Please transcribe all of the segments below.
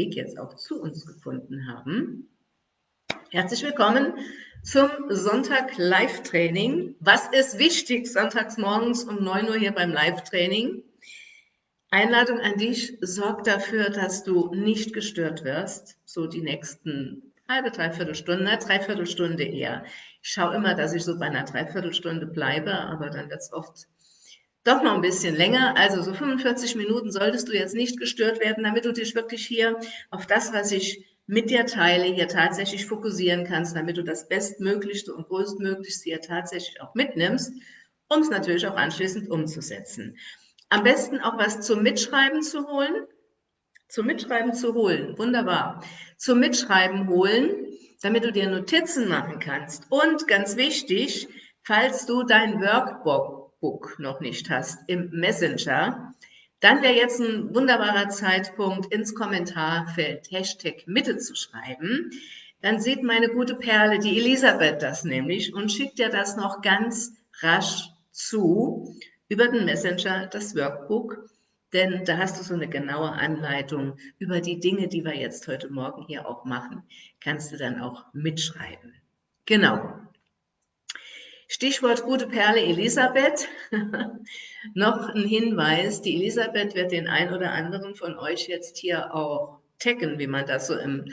Weg jetzt auch zu uns gefunden haben. Herzlich willkommen zum Sonntag Live-Training. Was ist wichtig sonntags morgens um 9 Uhr hier beim Live-Training? Einladung an dich, sorg dafür, dass du nicht gestört wirst, so die nächsten halbe, dreiviertel Stunde, dreiviertel Stunde eher. Ich schaue immer, dass ich so bei einer Dreiviertelstunde bleibe, aber dann wird es oft doch noch ein bisschen länger. Also so 45 Minuten solltest du jetzt nicht gestört werden, damit du dich wirklich hier auf das, was ich mit dir teile, hier tatsächlich fokussieren kannst, damit du das Bestmöglichste und Größtmöglichste hier tatsächlich auch mitnimmst, um es natürlich auch anschließend umzusetzen. Am besten auch was zum Mitschreiben zu holen. Zum Mitschreiben zu holen, wunderbar. Zum Mitschreiben holen, damit du dir Notizen machen kannst. Und ganz wichtig, falls du dein Workbook Book noch nicht hast im Messenger, dann wäre jetzt ein wunderbarer Zeitpunkt, ins Kommentarfeld Hashtag Mitte zu schreiben. Dann sieht meine gute Perle, die Elisabeth, das nämlich und schickt dir das noch ganz rasch zu über den Messenger, das Workbook. Denn da hast du so eine genaue Anleitung über die Dinge, die wir jetzt heute Morgen hier auch machen. Kannst du dann auch mitschreiben. Genau. Stichwort gute Perle Elisabeth. Noch ein Hinweis, die Elisabeth wird den ein oder anderen von euch jetzt hier auch taggen, wie man das so im,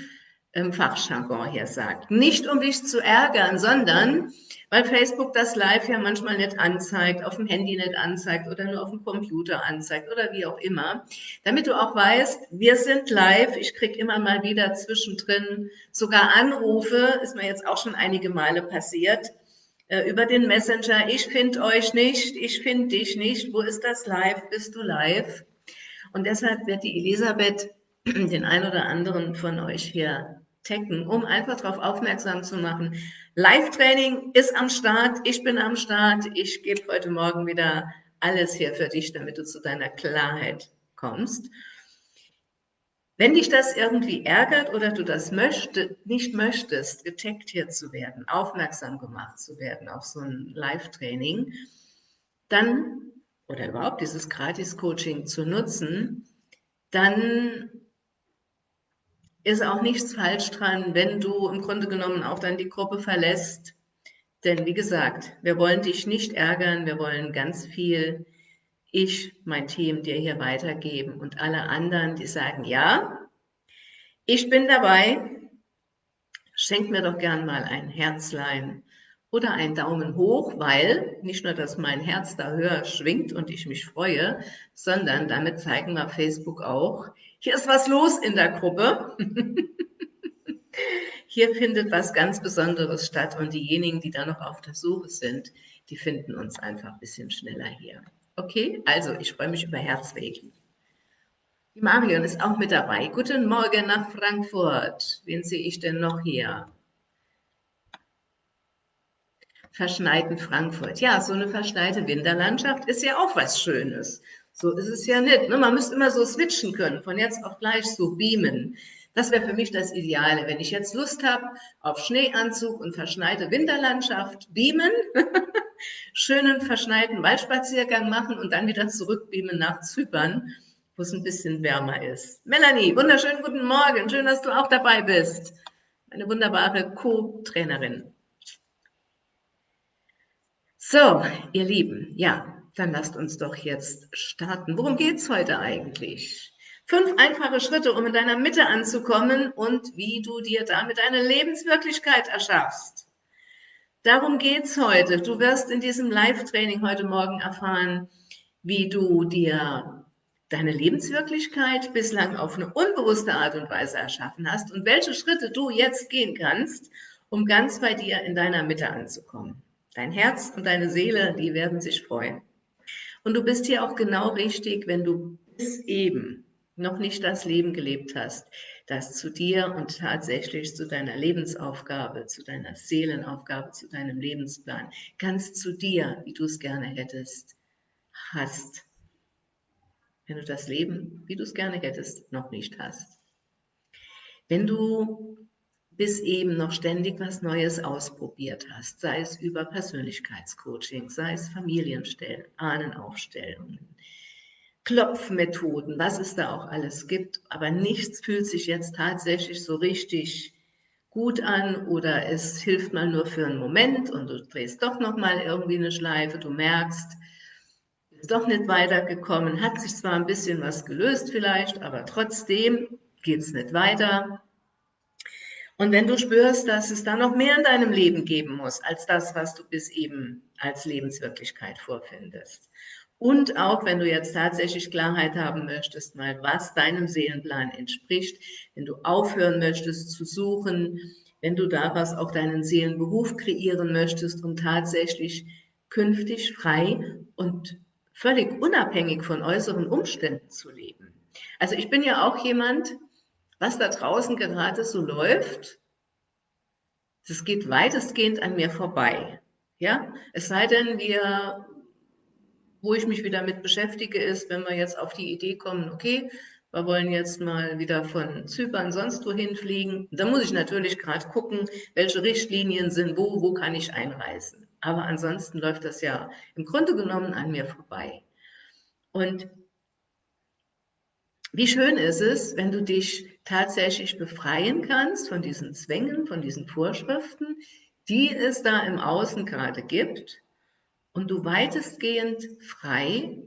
im Fachjargon hier sagt. Nicht um dich zu ärgern, sondern weil Facebook das Live ja manchmal nicht anzeigt, auf dem Handy nicht anzeigt oder nur auf dem Computer anzeigt oder wie auch immer, damit du auch weißt, wir sind live, ich kriege immer mal wieder zwischendrin sogar Anrufe, ist mir jetzt auch schon einige Male passiert, äh, über den Messenger, ich finde euch nicht, ich finde dich nicht, wo ist das live, bist du live? Und deshalb wird die Elisabeth den ein oder anderen von euch hier taggen, um einfach darauf aufmerksam zu machen. Live-Training ist am Start, ich bin am Start, ich gebe heute Morgen wieder alles hier für dich, damit du zu deiner Klarheit kommst. Wenn dich das irgendwie ärgert oder du das möchte, nicht möchtest, hier zu werden, aufmerksam gemacht zu werden auf so ein Live-Training, dann, oder überhaupt dieses Gratis-Coaching zu nutzen, dann ist auch nichts falsch dran, wenn du im Grunde genommen auch dann die Gruppe verlässt. Denn wie gesagt, wir wollen dich nicht ärgern, wir wollen ganz viel ich mein Team dir hier weitergeben und alle anderen, die sagen, ja, ich bin dabei, schenk mir doch gern mal ein Herzlein oder einen Daumen hoch, weil nicht nur, dass mein Herz da höher schwingt und ich mich freue, sondern damit zeigen wir Facebook auch, hier ist was los in der Gruppe. hier findet was ganz Besonderes statt und diejenigen, die da noch auf der Suche sind, die finden uns einfach ein bisschen schneller hier. Okay, also ich freue mich über Herzwegen. Die Marion ist auch mit dabei. Guten Morgen nach Frankfurt. Wen sehe ich denn noch hier? Verschneiten Frankfurt. Ja, so eine verschneite Winterlandschaft ist ja auch was Schönes. So ist es ja nicht. Ne? Man müsste immer so switchen können, von jetzt auf gleich so beamen. Das wäre für mich das Ideale. Wenn ich jetzt Lust habe auf Schneeanzug und verschneite Winterlandschaft, beamen, schönen verschneiten Waldspaziergang machen und dann wieder zurückbeamen nach Zypern, wo es ein bisschen wärmer ist. Melanie, wunderschönen guten Morgen. Schön, dass du auch dabei bist. Eine wunderbare Co-Trainerin. So, ihr Lieben, ja, dann lasst uns doch jetzt starten. Worum geht es heute eigentlich? Fünf einfache Schritte, um in deiner Mitte anzukommen und wie du dir damit eine Lebenswirklichkeit erschaffst. Darum geht's heute. Du wirst in diesem Live-Training heute Morgen erfahren, wie du dir deine Lebenswirklichkeit bislang auf eine unbewusste Art und Weise erschaffen hast und welche Schritte du jetzt gehen kannst, um ganz bei dir in deiner Mitte anzukommen. Dein Herz und deine Seele, die werden sich freuen. Und du bist hier auch genau richtig, wenn du bis eben noch nicht das Leben gelebt hast, das zu dir und tatsächlich zu deiner Lebensaufgabe, zu deiner Seelenaufgabe, zu deinem Lebensplan, ganz zu dir, wie du es gerne hättest, hast. Wenn du das Leben, wie du es gerne hättest, noch nicht hast. Wenn du bis eben noch ständig was Neues ausprobiert hast, sei es über Persönlichkeitscoaching, sei es Familienstellen, Ahnenaufstellungen, Klopfmethoden, was es da auch alles gibt, aber nichts fühlt sich jetzt tatsächlich so richtig gut an oder es hilft mal nur für einen Moment und du drehst doch noch mal irgendwie eine Schleife, du merkst, ist doch nicht weitergekommen, hat sich zwar ein bisschen was gelöst vielleicht, aber trotzdem geht es nicht weiter. Und wenn du spürst, dass es da noch mehr in deinem Leben geben muss, als das, was du bis eben als Lebenswirklichkeit vorfindest. Und auch wenn du jetzt tatsächlich Klarheit haben möchtest, mal was deinem Seelenplan entspricht, wenn du aufhören möchtest zu suchen, wenn du daraus auch deinen Seelenberuf kreieren möchtest, um tatsächlich künftig frei und völlig unabhängig von äußeren Umständen zu leben. Also ich bin ja auch jemand, was da draußen gerade so läuft, das geht weitestgehend an mir vorbei. Ja, es sei denn, wir wo ich mich wieder mit beschäftige, ist, wenn wir jetzt auf die Idee kommen, okay, wir wollen jetzt mal wieder von Zypern sonst wohin fliegen. Da muss ich natürlich gerade gucken, welche Richtlinien sind, wo, wo kann ich einreisen. Aber ansonsten läuft das ja im Grunde genommen an mir vorbei. Und wie schön ist es, wenn du dich tatsächlich befreien kannst von diesen Zwängen, von diesen Vorschriften, die es da im Außen gerade gibt und du weitestgehend frei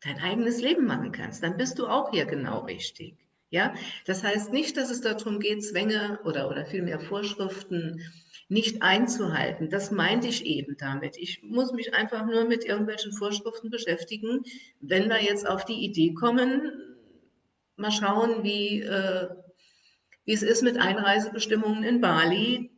dein eigenes Leben machen kannst, dann bist du auch hier genau richtig. Ja, das heißt nicht, dass es darum geht, Zwänge oder, oder vielmehr Vorschriften nicht einzuhalten. Das meinte ich eben damit. Ich muss mich einfach nur mit irgendwelchen Vorschriften beschäftigen. Wenn wir jetzt auf die Idee kommen, mal schauen, wie, äh, wie es ist mit Einreisebestimmungen in Bali,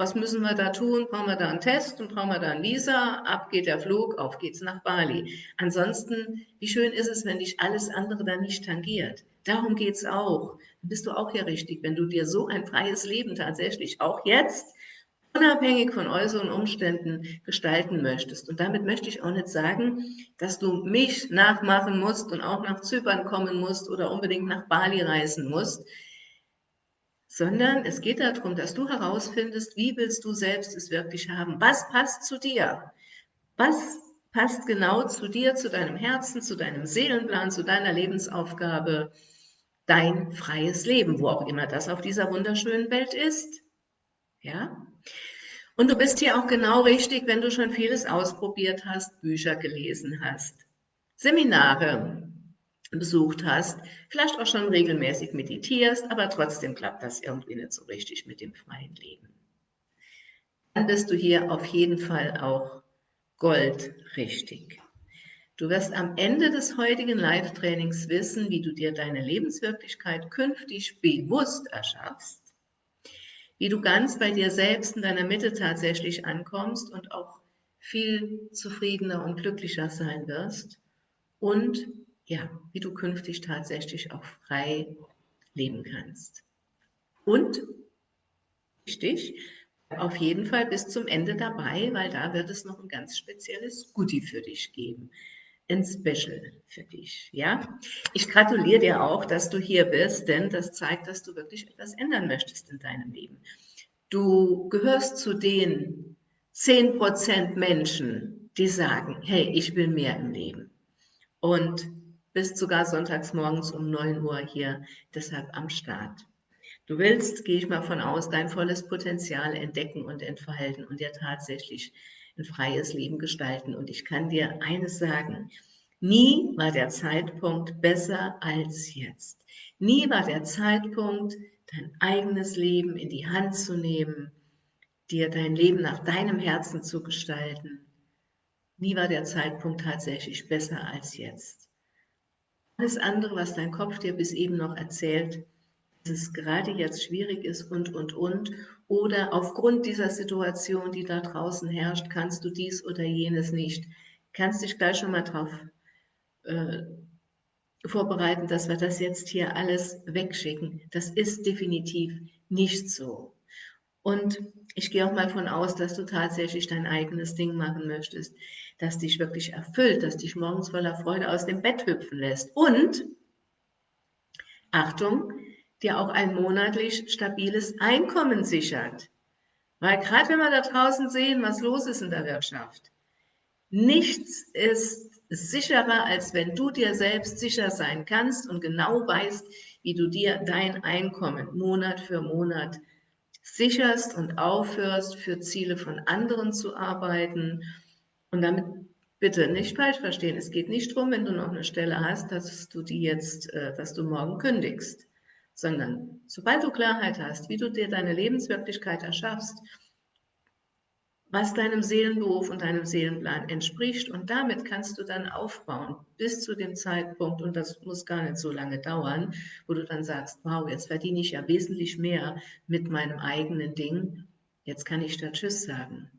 was müssen wir da tun? Brauchen wir da einen Test und brauchen wir da ein Visa? Ab geht der Flug, auf geht's nach Bali. Ansonsten, wie schön ist es, wenn dich alles andere da nicht tangiert? Darum geht's auch. Dann bist du auch hier richtig, wenn du dir so ein freies Leben tatsächlich auch jetzt unabhängig von äußeren Umständen gestalten möchtest. Und damit möchte ich auch nicht sagen, dass du mich nachmachen musst und auch nach Zypern kommen musst oder unbedingt nach Bali reisen musst sondern es geht darum, dass du herausfindest, wie willst du selbst es wirklich haben? Was passt zu dir? Was passt genau zu dir, zu deinem Herzen, zu deinem Seelenplan, zu deiner Lebensaufgabe, dein freies Leben, wo auch immer das auf dieser wunderschönen Welt ist? Ja? Und du bist hier auch genau richtig, wenn du schon vieles ausprobiert hast, Bücher gelesen hast, Seminare, besucht hast, vielleicht auch schon regelmäßig meditierst, aber trotzdem klappt das irgendwie nicht so richtig mit dem freien Leben. Dann bist du hier auf jeden Fall auch goldrichtig. Du wirst am Ende des heutigen Live-Trainings wissen, wie du dir deine Lebenswirklichkeit künftig bewusst erschaffst, wie du ganz bei dir selbst in deiner Mitte tatsächlich ankommst und auch viel zufriedener und glücklicher sein wirst und ja, wie du künftig tatsächlich auch frei leben kannst. Und wichtig, auf jeden Fall bis zum Ende dabei, weil da wird es noch ein ganz spezielles Goodie für dich geben. Ein Special für dich, ja. Ich gratuliere dir auch, dass du hier bist, denn das zeigt, dass du wirklich etwas ändern möchtest in deinem Leben. Du gehörst zu den 10% Menschen, die sagen, hey, ich will mehr im Leben. Und bist sogar sonntags morgens um 9 Uhr hier deshalb am Start. Du willst, gehe ich mal von aus, dein volles Potenzial entdecken und entfalten und dir tatsächlich ein freies Leben gestalten. Und ich kann dir eines sagen, nie war der Zeitpunkt besser als jetzt. Nie war der Zeitpunkt, dein eigenes Leben in die Hand zu nehmen, dir dein Leben nach deinem Herzen zu gestalten. Nie war der Zeitpunkt tatsächlich besser als jetzt. Alles andere, was dein Kopf dir bis eben noch erzählt, dass es gerade jetzt schwierig ist und, und, und, oder aufgrund dieser Situation, die da draußen herrscht, kannst du dies oder jenes nicht, kannst dich gleich schon mal darauf äh, vorbereiten, dass wir das jetzt hier alles wegschicken. Das ist definitiv nicht so. Und ich gehe auch mal von aus, dass du tatsächlich dein eigenes Ding machen möchtest, das dich wirklich erfüllt, das dich morgens voller Freude aus dem Bett hüpfen lässt. Und, Achtung, dir auch ein monatlich stabiles Einkommen sichert. Weil gerade wenn wir da draußen sehen, was los ist in der Wirtschaft, nichts ist sicherer, als wenn du dir selbst sicher sein kannst und genau weißt, wie du dir dein Einkommen Monat für Monat sicherst und aufhörst, für Ziele von anderen zu arbeiten. Und damit bitte nicht falsch verstehen. Es geht nicht darum, wenn du noch eine Stelle hast, dass du die jetzt, äh, dass du morgen kündigst, sondern sobald du Klarheit hast, wie du dir deine Lebenswirklichkeit erschaffst, was deinem Seelenberuf und deinem Seelenplan entspricht. Und damit kannst du dann aufbauen bis zu dem Zeitpunkt, und das muss gar nicht so lange dauern, wo du dann sagst, wow, jetzt verdiene ich ja wesentlich mehr mit meinem eigenen Ding. Jetzt kann ich da Tschüss sagen.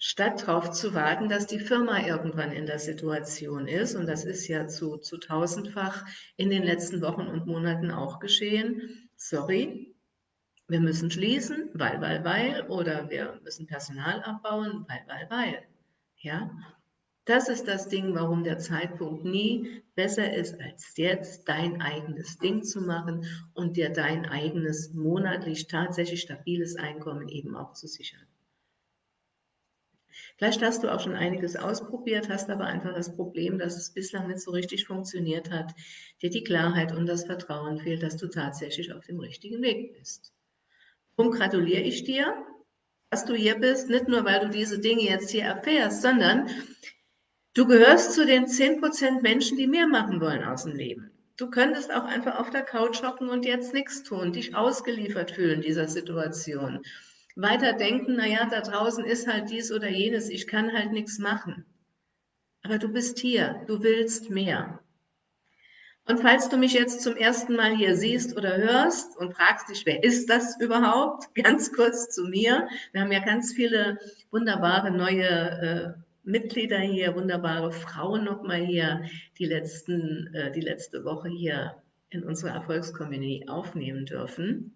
Statt darauf zu warten, dass die Firma irgendwann in der Situation ist, und das ist ja zu, zu tausendfach in den letzten Wochen und Monaten auch geschehen, sorry, wir müssen schließen, weil, weil, weil, oder wir müssen Personal abbauen, weil, weil, weil. Ja, das ist das Ding, warum der Zeitpunkt nie besser ist, als jetzt dein eigenes Ding zu machen und dir dein eigenes monatlich tatsächlich stabiles Einkommen eben auch zu sichern. Vielleicht hast du auch schon einiges ausprobiert, hast aber einfach das Problem, dass es bislang nicht so richtig funktioniert hat, dir die Klarheit und das Vertrauen fehlt, dass du tatsächlich auf dem richtigen Weg bist. Darum gratuliere ich dir, dass du hier bist, nicht nur, weil du diese Dinge jetzt hier erfährst, sondern du gehörst zu den 10% Menschen, die mehr machen wollen aus dem Leben. Du könntest auch einfach auf der Couch hocken und jetzt nichts tun, dich ausgeliefert fühlen dieser Situation. Weiter denken, naja, da draußen ist halt dies oder jenes, ich kann halt nichts machen. Aber du bist hier, du willst mehr. Und falls du mich jetzt zum ersten Mal hier siehst oder hörst und fragst dich, wer ist das überhaupt? Ganz kurz zu mir. Wir haben ja ganz viele wunderbare neue äh, Mitglieder hier, wunderbare Frauen nochmal hier, die, letzten, äh, die letzte Woche hier in unserer Erfolgscommunity aufnehmen dürfen.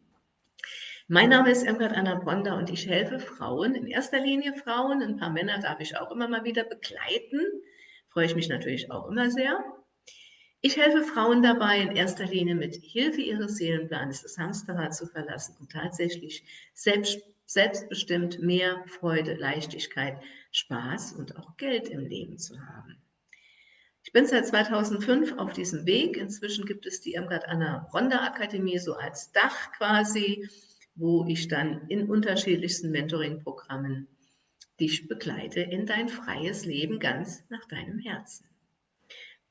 Mein Name ist Irmgard Anna Bronda und ich helfe Frauen, in erster Linie Frauen, ein paar Männer darf ich auch immer mal wieder begleiten, freue ich mich natürlich auch immer sehr. Ich helfe Frauen dabei, in erster Linie mit Hilfe ihres Seelenplanes das Hamsterrad zu verlassen und tatsächlich selbst, selbstbestimmt mehr Freude, Leichtigkeit, Spaß und auch Geld im Leben zu haben. Ich bin seit 2005 auf diesem Weg. Inzwischen gibt es die Irmgard Anna Ronda Akademie so als Dach quasi, wo ich dann in unterschiedlichsten Mentoring-Programmen dich begleite in dein freies Leben ganz nach deinem Herzen.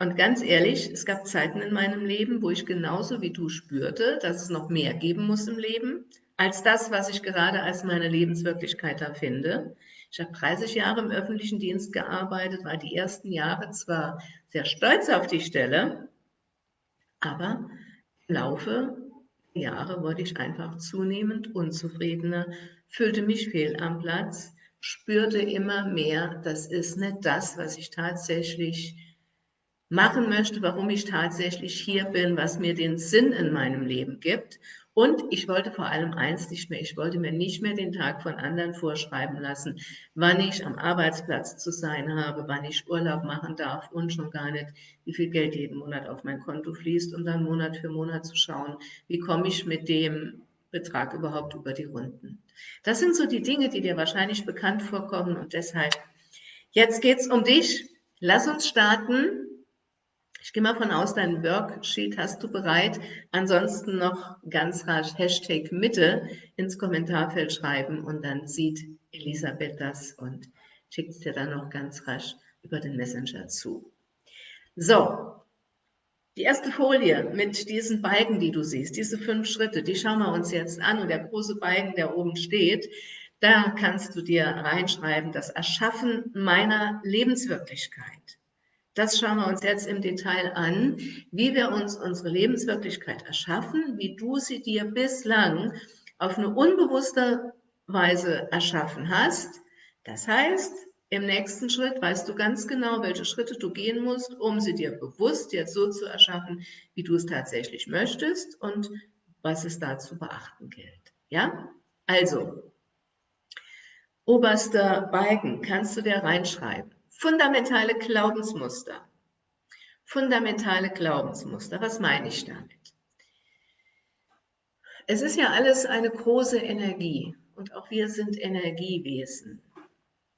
Und ganz ehrlich, es gab Zeiten in meinem Leben, wo ich genauso wie du spürte, dass es noch mehr geben muss im Leben, als das, was ich gerade als meine Lebenswirklichkeit da finde. Ich habe 30 Jahre im öffentlichen Dienst gearbeitet, war die ersten Jahre zwar sehr stolz auf die Stelle, aber im Laufe der Jahre wurde ich einfach zunehmend unzufriedener, fühlte mich fehl am Platz, spürte immer mehr, das ist nicht das, was ich tatsächlich machen möchte, warum ich tatsächlich hier bin, was mir den Sinn in meinem Leben gibt. Und ich wollte vor allem eins nicht mehr, ich wollte mir nicht mehr den Tag von anderen vorschreiben lassen, wann ich am Arbeitsplatz zu sein habe, wann ich Urlaub machen darf und schon gar nicht, wie viel Geld jeden Monat auf mein Konto fließt und dann Monat für Monat zu schauen, wie komme ich mit dem Betrag überhaupt über die Runden. Das sind so die Dinge, die dir wahrscheinlich bekannt vorkommen und deshalb, jetzt geht's um dich. Lass uns starten. Ich gehe mal von aus, dein Worksheet hast du bereit. Ansonsten noch ganz rasch Hashtag Mitte ins Kommentarfeld schreiben und dann sieht Elisabeth das und schickt es dir dann noch ganz rasch über den Messenger zu. So, die erste Folie mit diesen Balken, die du siehst, diese fünf Schritte, die schauen wir uns jetzt an und der große Balken, der oben steht, da kannst du dir reinschreiben, das Erschaffen meiner Lebenswirklichkeit. Das schauen wir uns jetzt im Detail an, wie wir uns unsere Lebenswirklichkeit erschaffen, wie du sie dir bislang auf eine unbewusste Weise erschaffen hast. Das heißt, im nächsten Schritt weißt du ganz genau, welche Schritte du gehen musst, um sie dir bewusst jetzt so zu erschaffen, wie du es tatsächlich möchtest und was es da zu beachten gilt. Ja? Also, oberster Balken kannst du dir reinschreiben. Fundamentale Glaubensmuster. Fundamentale Glaubensmuster. Was meine ich damit? Es ist ja alles eine große Energie und auch wir sind Energiewesen.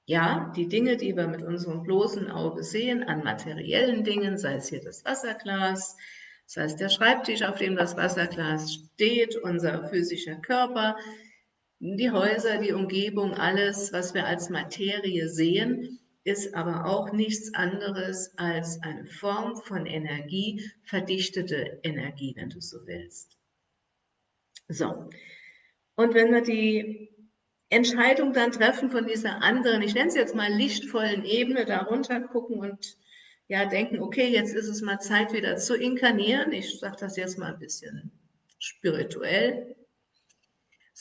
Ja, die Dinge, die wir mit unserem bloßen Auge sehen, an materiellen Dingen, sei es hier das Wasserglas, sei es der Schreibtisch, auf dem das Wasserglas steht, unser physischer Körper, die Häuser, die Umgebung, alles, was wir als Materie sehen, ist aber auch nichts anderes als eine Form von Energie, verdichtete Energie, wenn du so willst. So, und wenn wir die Entscheidung dann treffen von dieser anderen, ich nenne es jetzt mal lichtvollen Ebene, darunter gucken und ja denken, okay, jetzt ist es mal Zeit wieder zu inkarnieren. Ich sage das jetzt mal ein bisschen spirituell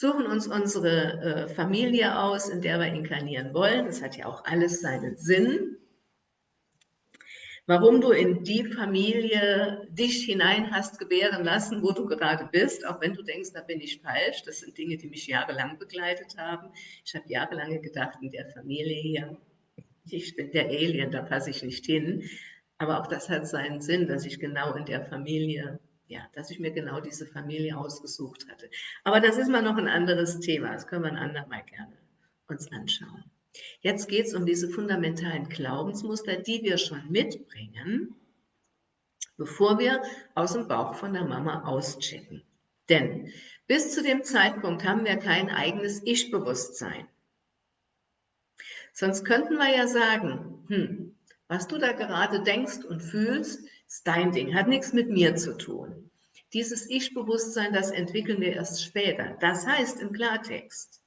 suchen uns unsere äh, Familie aus, in der wir inkarnieren wollen. Das hat ja auch alles seinen Sinn. Warum du in die Familie dich hinein hast gebären lassen, wo du gerade bist, auch wenn du denkst, da bin ich falsch. Das sind Dinge, die mich jahrelang begleitet haben. Ich habe jahrelang gedacht, in der Familie hier, ich bin der Alien, da passe ich nicht hin. Aber auch das hat seinen Sinn, dass ich genau in der Familie ja, dass ich mir genau diese Familie ausgesucht hatte. Aber das ist mal noch ein anderes Thema. Das können wir ein andermal gerne uns anschauen. Jetzt geht es um diese fundamentalen Glaubensmuster, die wir schon mitbringen, bevor wir aus dem Bauch von der Mama auschecken. Denn bis zu dem Zeitpunkt haben wir kein eigenes Ich-Bewusstsein. Sonst könnten wir ja sagen, hm, was du da gerade denkst und fühlst, ist dein Ding, hat nichts mit mir zu tun. Dieses Ich-Bewusstsein, das entwickeln wir erst später. Das heißt im Klartext,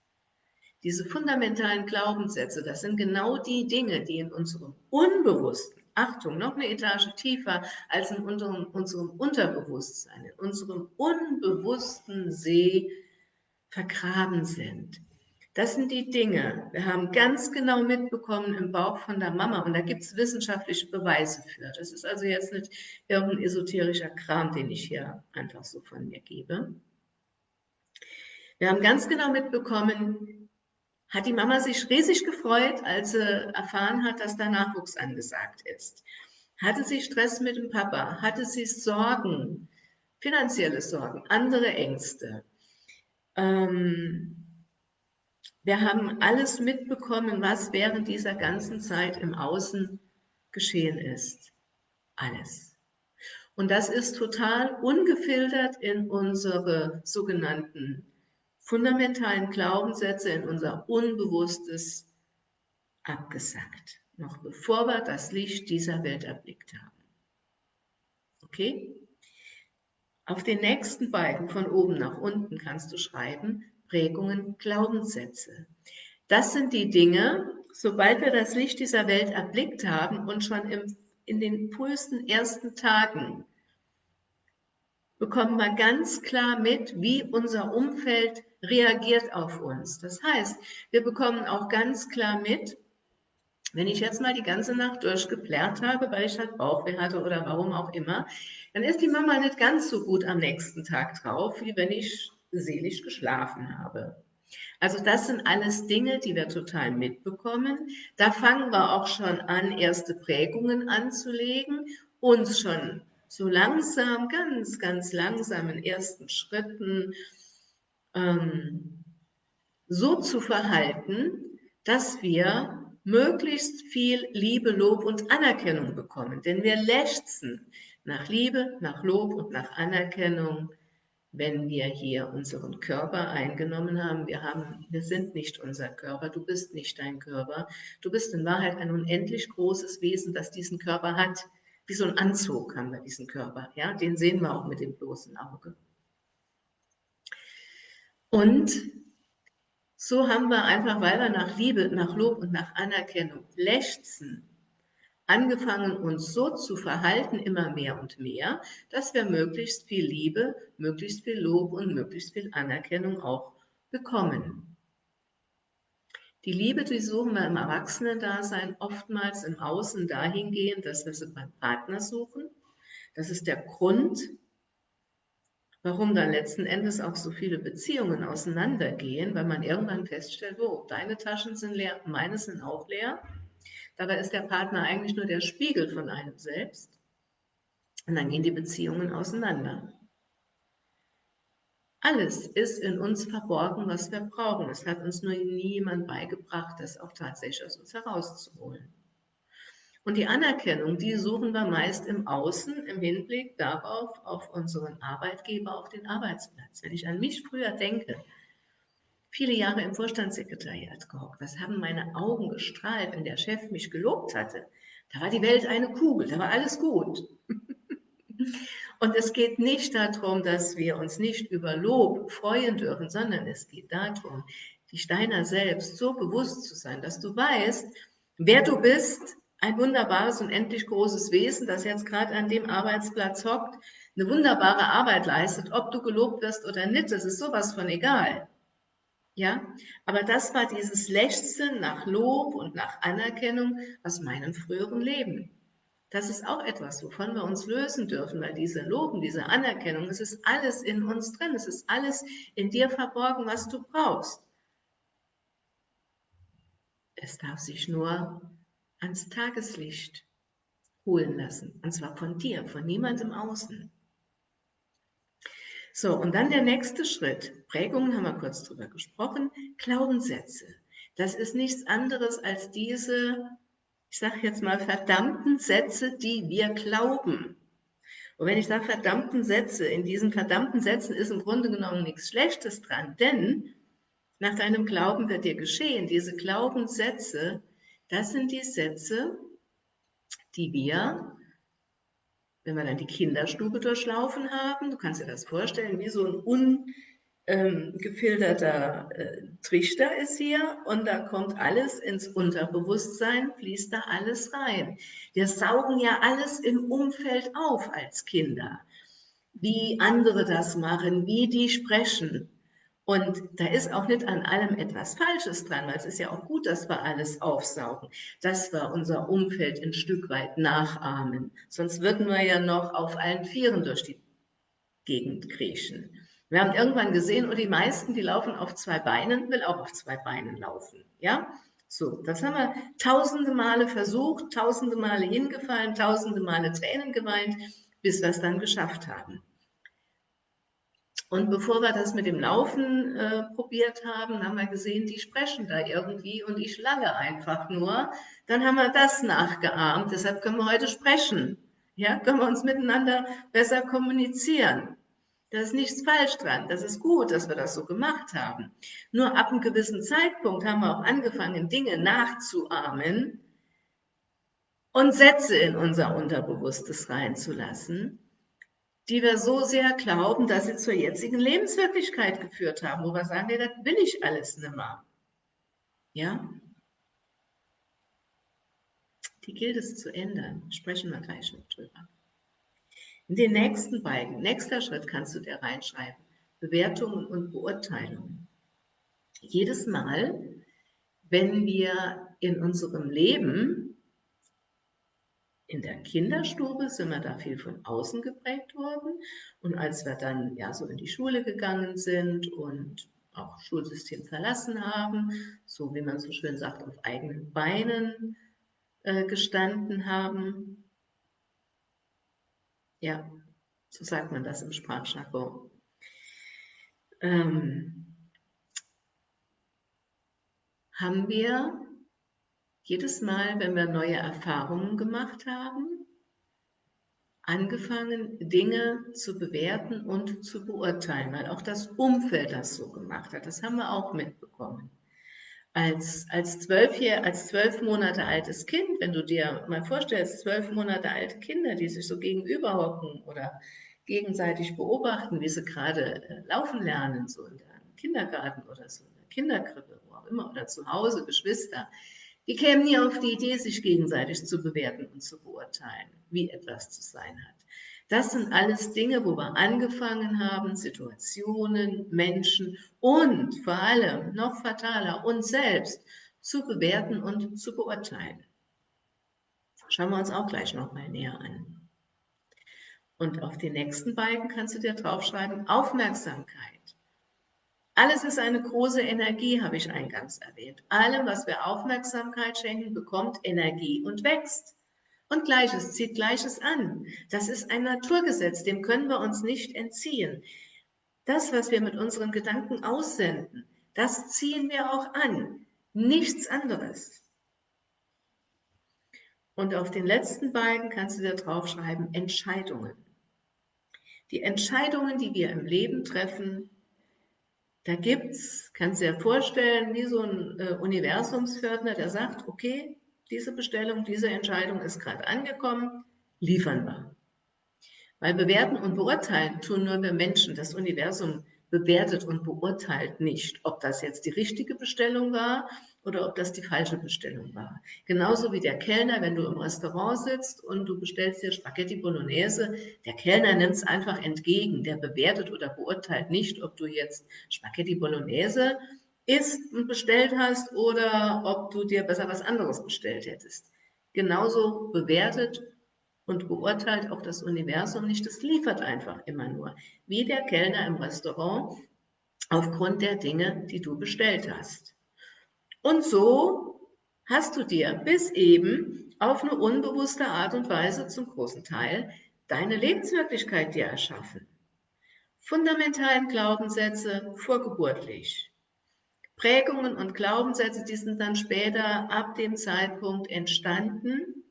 diese fundamentalen Glaubenssätze, das sind genau die Dinge, die in unserem Unbewussten, Achtung, noch eine Etage tiefer als in unserem, unserem Unterbewusstsein, in unserem unbewussten See vergraben sind. Das sind die Dinge. Wir haben ganz genau mitbekommen im Bauch von der Mama und da gibt es wissenschaftliche Beweise für. Das ist also jetzt nicht irgendein esoterischer Kram, den ich hier einfach so von mir gebe. Wir haben ganz genau mitbekommen, hat die Mama sich riesig gefreut, als sie erfahren hat, dass da Nachwuchs angesagt ist. Hatte sie Stress mit dem Papa? Hatte sie Sorgen, finanzielle Sorgen, andere Ängste? Ähm, wir haben alles mitbekommen, was während dieser ganzen Zeit im Außen geschehen ist. Alles. Und das ist total ungefiltert in unsere sogenannten fundamentalen Glaubenssätze, in unser Unbewusstes abgesackt, noch bevor wir das Licht dieser Welt erblickt haben. Okay? Auf den nächsten beiden von oben nach unten kannst du schreiben, Prägungen, Glaubenssätze. Das sind die Dinge, sobald wir das Licht dieser Welt erblickt haben und schon im, in den frühesten ersten Tagen bekommen wir ganz klar mit, wie unser Umfeld reagiert auf uns. Das heißt, wir bekommen auch ganz klar mit, wenn ich jetzt mal die ganze Nacht durchgeplärt habe, weil ich halt Bauchweh hatte oder warum auch immer, dann ist die Mama nicht ganz so gut am nächsten Tag drauf, wie wenn ich seelisch geschlafen habe. Also das sind alles Dinge, die wir total mitbekommen. Da fangen wir auch schon an, erste Prägungen anzulegen, uns schon so langsam, ganz, ganz langsam in ersten Schritten ähm, so zu verhalten, dass wir möglichst viel Liebe, Lob und Anerkennung bekommen. Denn wir lechzen nach Liebe, nach Lob und nach Anerkennung wenn wir hier unseren Körper eingenommen haben. Wir, haben. wir sind nicht unser Körper, du bist nicht dein Körper. Du bist in Wahrheit ein unendlich großes Wesen, das diesen Körper hat. Wie so ein Anzug haben wir diesen Körper. Ja? Den sehen wir auch mit dem bloßen Auge. Und so haben wir einfach, weil wir nach Liebe, nach Lob und nach Anerkennung lechzen, angefangen, uns so zu verhalten, immer mehr und mehr, dass wir möglichst viel Liebe, möglichst viel Lob und möglichst viel Anerkennung auch bekommen. Die Liebe, die suchen wir im Erwachsenendasein oftmals im Außen dahingehend, dass wir sie beim Partner suchen. Das ist der Grund, warum dann letzten Endes auch so viele Beziehungen auseinandergehen, weil man irgendwann feststellt, oh, deine Taschen sind leer, meine sind auch leer Dabei ist der Partner eigentlich nur der Spiegel von einem selbst. Und dann gehen die Beziehungen auseinander. Alles ist in uns verborgen, was wir brauchen. Es hat uns nur niemand beigebracht, das auch tatsächlich aus uns herauszuholen. Und die Anerkennung, die suchen wir meist im Außen, im Hinblick darauf, auf unseren Arbeitgeber, auf den Arbeitsplatz. Wenn ich an mich früher denke, viele Jahre im Vorstandssekretariat gehockt, was haben meine Augen gestrahlt, wenn der Chef mich gelobt hatte. Da war die Welt eine Kugel, da war alles gut. Und es geht nicht darum, dass wir uns nicht über Lob freuen dürfen, sondern es geht darum, die Steiner selbst so bewusst zu sein, dass du weißt, wer du bist, ein wunderbares und endlich großes Wesen, das jetzt gerade an dem Arbeitsplatz hockt, eine wunderbare Arbeit leistet, ob du gelobt wirst oder nicht, das ist sowas von egal. Ja, aber das war dieses Lechzen nach Lob und nach Anerkennung aus meinem früheren Leben. Das ist auch etwas, wovon wir uns lösen dürfen, weil diese Loben, diese Anerkennung, es ist alles in uns drin, es ist alles in dir verborgen, was du brauchst. Es darf sich nur ans Tageslicht holen lassen. Und zwar von dir, von niemandem außen. So, und dann der nächste Schritt. Prägungen haben wir kurz drüber gesprochen. Glaubenssätze. Das ist nichts anderes als diese, ich sage jetzt mal, verdammten Sätze, die wir glauben. Und wenn ich sage verdammten Sätze, in diesen verdammten Sätzen ist im Grunde genommen nichts Schlechtes dran, denn nach deinem Glauben wird dir geschehen. Diese Glaubenssätze das sind die Sätze, die wir, wenn wir dann die Kinderstube durchlaufen haben, du kannst dir das vorstellen, wie so ein ungefilterter äh, Trichter ist hier und da kommt alles ins Unterbewusstsein, fließt da alles rein. Wir saugen ja alles im Umfeld auf als Kinder. Wie andere das machen, wie die sprechen, und da ist auch nicht an allem etwas Falsches dran, weil es ist ja auch gut, dass wir alles aufsaugen, dass wir unser Umfeld ein Stück weit nachahmen. Sonst würden wir ja noch auf allen Vieren durch die Gegend kriechen. Wir haben irgendwann gesehen, und oh, die meisten, die laufen auf zwei Beinen, will auch auf zwei Beinen laufen. Ja, so, das haben wir tausende Male versucht, tausende Male hingefallen, tausende Male Tränen geweint, bis wir es dann geschafft haben. Und bevor wir das mit dem Laufen äh, probiert haben, haben wir gesehen, die sprechen da irgendwie und ich lange einfach nur. Dann haben wir das nachgeahmt, deshalb können wir heute sprechen. Ja, können wir uns miteinander besser kommunizieren. Da ist nichts falsch dran. Das ist gut, dass wir das so gemacht haben. Nur ab einem gewissen Zeitpunkt haben wir auch angefangen, Dinge nachzuahmen und Sätze in unser Unterbewusstes reinzulassen, die wir so sehr glauben, dass sie zur jetzigen Lebenswirklichkeit geführt haben, wo wir sagen, nee, das will ich alles nicht mehr. Ja? Die gilt es zu ändern. Sprechen wir gleich noch drüber. In den nächsten beiden, nächster Schritt kannst du dir reinschreiben. Bewertungen und Beurteilungen. Jedes Mal, wenn wir in unserem Leben in der Kinderstube sind wir da viel von außen geprägt worden. Und als wir dann ja so in die Schule gegangen sind und auch Schulsystem verlassen haben, so wie man so schön sagt, auf eigenen Beinen äh, gestanden haben. Ja, so sagt man das im Sprachjargon. Ähm, haben wir jedes Mal, wenn wir neue Erfahrungen gemacht haben, angefangen, Dinge zu bewerten und zu beurteilen, weil auch das Umfeld das so gemacht hat. Das haben wir auch mitbekommen. Als, als, zwölf, als zwölf Monate altes Kind, wenn du dir mal vorstellst, zwölf Monate alte Kinder, die sich so gegenüber hocken oder gegenseitig beobachten, wie sie gerade äh, laufen lernen, so in der Kindergarten oder so in der Kinderkrippe, wo auch immer, oder zu Hause, Geschwister, die kämen nie auf die Idee, sich gegenseitig zu bewerten und zu beurteilen, wie etwas zu sein hat. Das sind alles Dinge, wo wir angefangen haben, Situationen, Menschen und vor allem noch fataler uns selbst zu bewerten und zu beurteilen. Schauen wir uns auch gleich nochmal näher an. Und auf die nächsten beiden kannst du dir draufschreiben, Aufmerksamkeit. Alles ist eine große Energie, habe ich eingangs erwähnt. Allem, was wir Aufmerksamkeit schenken, bekommt Energie und wächst. Und Gleiches zieht Gleiches an. Das ist ein Naturgesetz, dem können wir uns nicht entziehen. Das, was wir mit unseren Gedanken aussenden, das ziehen wir auch an. Nichts anderes. Und auf den letzten beiden kannst du dir draufschreiben, Entscheidungen. Die Entscheidungen, die wir im Leben treffen, da gibt's, kannst du dir vorstellen, wie so ein äh, Universumsfördner, der sagt, okay, diese Bestellung, diese Entscheidung ist gerade angekommen, liefern wir. Weil bewerten und beurteilen tun nur wir Menschen. Das Universum bewertet und beurteilt nicht, ob das jetzt die richtige Bestellung war oder ob das die falsche Bestellung war. Genauso wie der Kellner, wenn du im Restaurant sitzt und du bestellst dir Spaghetti Bolognese, der Kellner nimmt es einfach entgegen, der bewertet oder beurteilt nicht, ob du jetzt Spaghetti Bolognese isst und bestellt hast oder ob du dir besser was anderes bestellt hättest. Genauso bewertet und beurteilt auch das Universum nicht, es liefert einfach immer nur, wie der Kellner im Restaurant aufgrund der Dinge, die du bestellt hast. Und so hast du dir bis eben auf eine unbewusste Art und Weise zum großen Teil deine Lebenswirklichkeit dir erschaffen. Fundamentalen Glaubenssätze vorgeburtlich. Prägungen und Glaubenssätze, die sind dann später ab dem Zeitpunkt entstanden,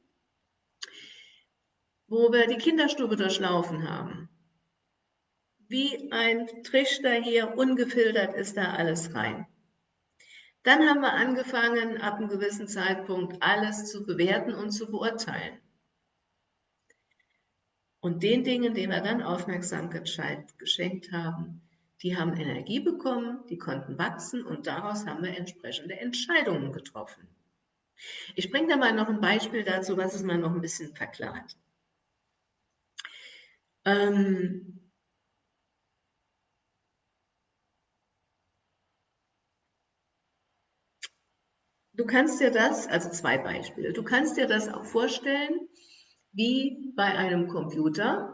wo wir die Kinderstube durchlaufen haben. Wie ein Trichter hier, ungefiltert ist da alles rein. Dann haben wir angefangen, ab einem gewissen Zeitpunkt alles zu bewerten und zu beurteilen. Und den Dingen, denen wir dann Aufmerksamkeit geschenkt haben, die haben Energie bekommen, die konnten wachsen und daraus haben wir entsprechende Entscheidungen getroffen. Ich bringe da mal noch ein Beispiel dazu, was es mal noch ein bisschen verklart. Ähm, du kannst dir das, also zwei Beispiele, du kannst dir das auch vorstellen, wie bei einem Computer.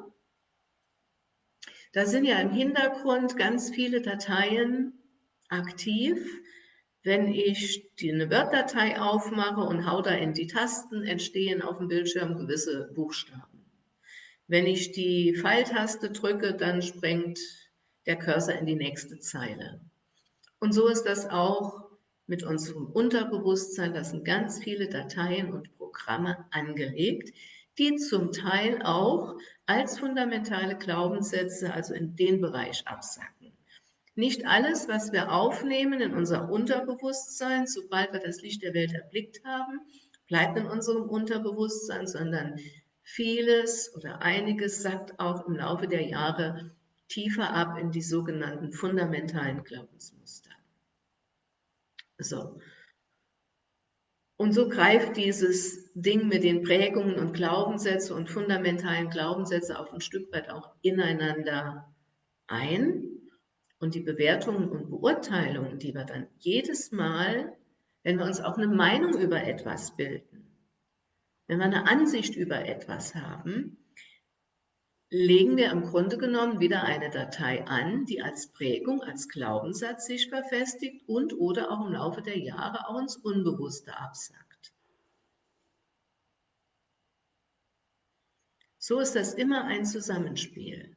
Da sind ja im Hintergrund ganz viele Dateien aktiv. Wenn ich eine Word-Datei aufmache und hau da in die Tasten, entstehen auf dem Bildschirm gewisse Buchstaben. Wenn ich die Pfeiltaste drücke, dann springt der Cursor in die nächste Zeile. Und so ist das auch mit unserem Unterbewusstsein. Da sind ganz viele Dateien und Programme angelegt, die zum Teil auch als fundamentale Glaubenssätze, also in den Bereich absacken. Nicht alles, was wir aufnehmen in unser Unterbewusstsein, sobald wir das Licht der Welt erblickt haben, bleibt in unserem Unterbewusstsein, sondern Vieles oder einiges sackt auch im Laufe der Jahre tiefer ab in die sogenannten fundamentalen Glaubensmuster. So. Und so greift dieses Ding mit den Prägungen und Glaubenssätze und fundamentalen Glaubenssätze auch ein Stück weit auch ineinander ein. Und die Bewertungen und Beurteilungen, die wir dann jedes Mal, wenn wir uns auch eine Meinung über etwas bilden, wenn wir eine Ansicht über etwas haben, legen wir im Grunde genommen wieder eine Datei an, die als Prägung, als Glaubenssatz sich verfestigt und oder auch im Laufe der Jahre auch ins Unbewusste absackt. So ist das immer ein Zusammenspiel.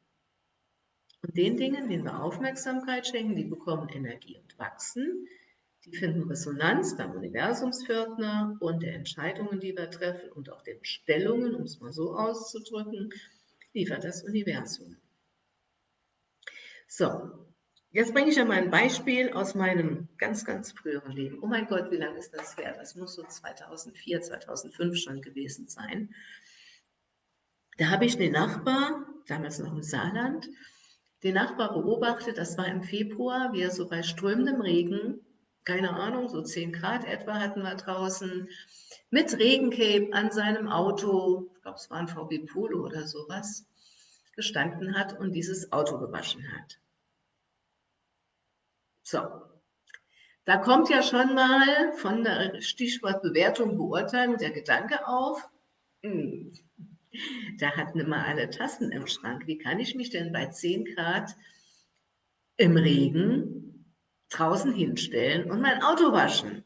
Und den Dingen, denen wir Aufmerksamkeit schenken, die bekommen Energie und wachsen. Die finden Resonanz beim Universumspförtner und der Entscheidungen, die wir treffen und auch der Bestellungen, um es mal so auszudrücken, liefert das Universum. So, jetzt bringe ich ja mal ein Beispiel aus meinem ganz, ganz früheren Leben. Oh mein Gott, wie lange ist das her? Das muss so 2004, 2005 schon gewesen sein. Da habe ich den Nachbar, damals noch im Saarland, den Nachbar beobachtet, das war im Februar, wie er so bei strömendem Regen keine Ahnung, so 10 Grad etwa hatten wir draußen, mit Regencape an seinem Auto, ich glaube es war ein VW Polo oder sowas, gestanden hat und dieses Auto gewaschen hat. So, da kommt ja schon mal von der Stichwort Bewertung, Beurteilung der Gedanke auf, hm, da hatten immer alle Tassen im Schrank. Wie kann ich mich denn bei 10 Grad im Regen draußen hinstellen und mein Auto waschen.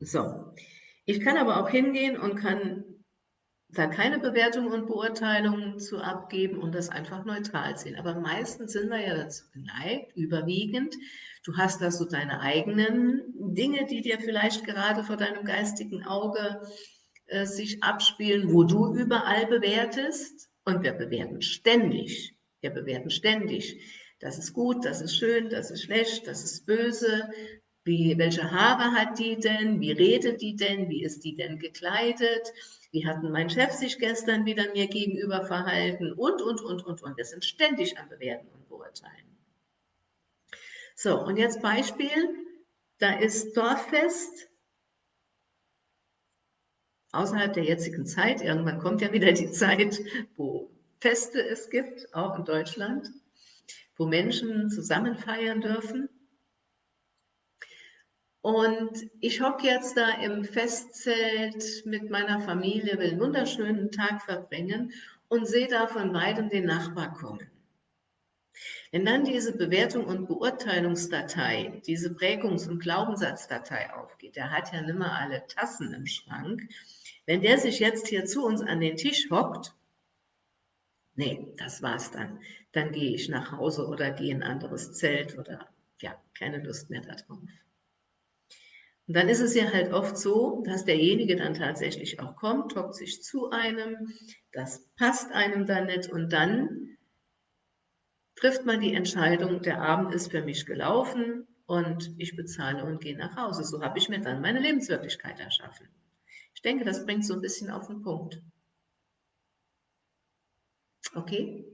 So, ich kann aber auch hingehen und kann da keine Bewertung und Beurteilung zu abgeben und das einfach neutral sehen. Aber meistens sind wir ja dazu geneigt, überwiegend. Du hast da so deine eigenen Dinge, die dir vielleicht gerade vor deinem geistigen Auge äh, sich abspielen, wo du überall bewertest. Und wir bewerten ständig. Wir bewerten ständig. Das ist gut, das ist schön, das ist schlecht, das ist böse. Wie, welche Haare hat die denn? Wie redet die denn? Wie ist die denn gekleidet? Wie hat mein Chef sich gestern wieder mir gegenüber verhalten? Und, und, und, und, und. Wir sind ständig am Bewerten und Beurteilen. So, und jetzt Beispiel. Da ist Dorffest außerhalb der jetzigen Zeit. Irgendwann kommt ja wieder die Zeit, wo Feste es gibt, auch in Deutschland, wo Menschen zusammen feiern dürfen. Und ich hocke jetzt da im Festzelt mit meiner Familie, will einen wunderschönen Tag verbringen und sehe da von weitem den Nachbar kommen. Wenn dann diese Bewertung und Beurteilungsdatei, diese Prägungs- und Glaubenssatzdatei aufgeht, der hat ja nimmer alle Tassen im Schrank, wenn der sich jetzt hier zu uns an den Tisch hockt, nee, das war's dann. Dann gehe ich nach Hause oder gehe in ein anderes Zelt oder ja, keine Lust mehr darauf. Und dann ist es ja halt oft so, dass derjenige dann tatsächlich auch kommt, hockt sich zu einem, das passt einem dann nicht und dann trifft man die Entscheidung, der Abend ist für mich gelaufen und ich bezahle und gehe nach Hause. So habe ich mir dann meine Lebenswirklichkeit erschaffen. Ich denke, das bringt so ein bisschen auf den Punkt. Okay?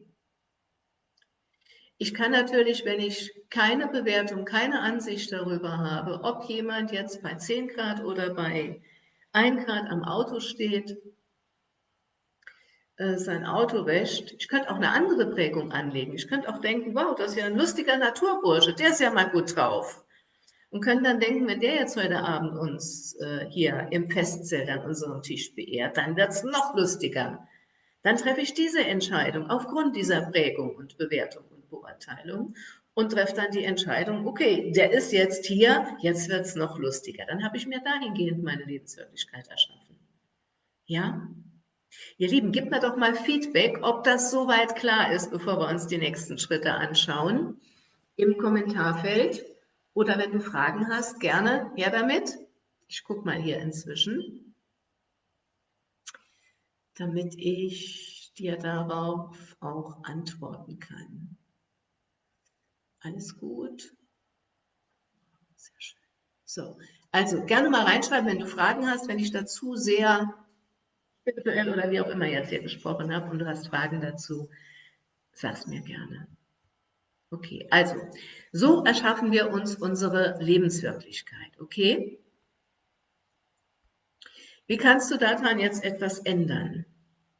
Ich kann natürlich, wenn ich keine Bewertung, keine Ansicht darüber habe, ob jemand jetzt bei 10 Grad oder bei 1 Grad am Auto steht, äh, sein Auto wäscht. Ich könnte auch eine andere Prägung anlegen. Ich könnte auch denken, wow, das ist ja ein lustiger Naturbursche, der ist ja mal gut drauf. Und können dann denken, wenn der jetzt heute Abend uns äh, hier im Festzelt an unserem Tisch beehrt, dann wird es noch lustiger. Dann treffe ich diese Entscheidung aufgrund dieser Prägung und Bewertung Beurteilung und treffe dann die Entscheidung, okay, der ist jetzt hier, jetzt wird es noch lustiger. Dann habe ich mir dahingehend meine Lebenswirklichkeit erschaffen. Ja? Ihr Lieben, gebt mir doch mal Feedback, ob das soweit klar ist, bevor wir uns die nächsten Schritte anschauen, im Kommentarfeld. Oder wenn du Fragen hast, gerne her damit. Ich gucke mal hier inzwischen, damit ich dir darauf auch antworten kann. Alles gut. Sehr schön. So, also gerne mal reinschreiben, wenn du Fragen hast, wenn ich dazu sehr spirituell oder wie auch immer jetzt hier gesprochen habe und du hast Fragen dazu, sag's mir gerne. Okay, also, so erschaffen wir uns unsere Lebenswirklichkeit, okay? Wie kannst du daran jetzt etwas ändern?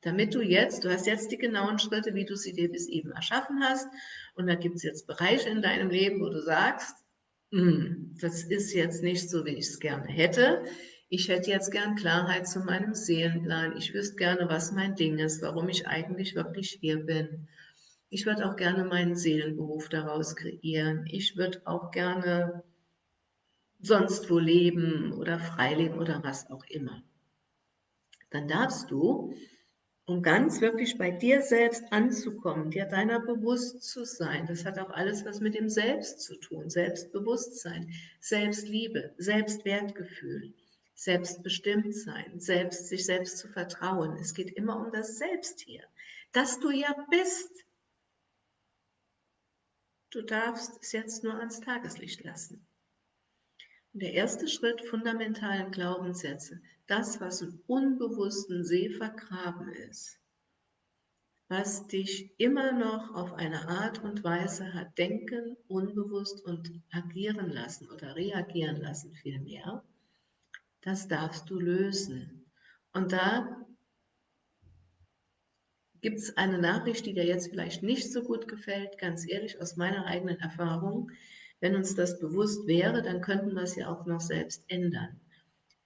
damit du jetzt, du hast jetzt die genauen Schritte, wie du sie dir bis eben erschaffen hast. Und da gibt es jetzt Bereiche in deinem Leben, wo du sagst, hm, das ist jetzt nicht so, wie ich es gerne hätte. Ich hätte jetzt gern Klarheit zu meinem Seelenplan. Ich wüsste gerne, was mein Ding ist, warum ich eigentlich wirklich hier bin. Ich würde auch gerne meinen Seelenberuf daraus kreieren. Ich würde auch gerne sonst wo leben oder frei leben oder was auch immer. Dann darfst du um ganz wirklich bei dir selbst anzukommen, dir deiner bewusst zu sein. Das hat auch alles was mit dem Selbst zu tun. Selbstbewusstsein, Selbstliebe, Selbstwertgefühl, Selbstbestimmtsein, selbst, sich selbst zu vertrauen. Es geht immer um das Selbst hier, dass du ja bist. Du darfst es jetzt nur ans Tageslicht lassen. Und der erste Schritt fundamentalen Glaubenssätze, das, was im unbewussten See vergraben ist, was dich immer noch auf eine Art und Weise hat denken, unbewusst und agieren lassen oder reagieren lassen vielmehr, das darfst du lösen. Und da gibt es eine Nachricht, die dir jetzt vielleicht nicht so gut gefällt, ganz ehrlich aus meiner eigenen Erfahrung. Wenn uns das bewusst wäre, dann könnten wir es ja auch noch selbst ändern.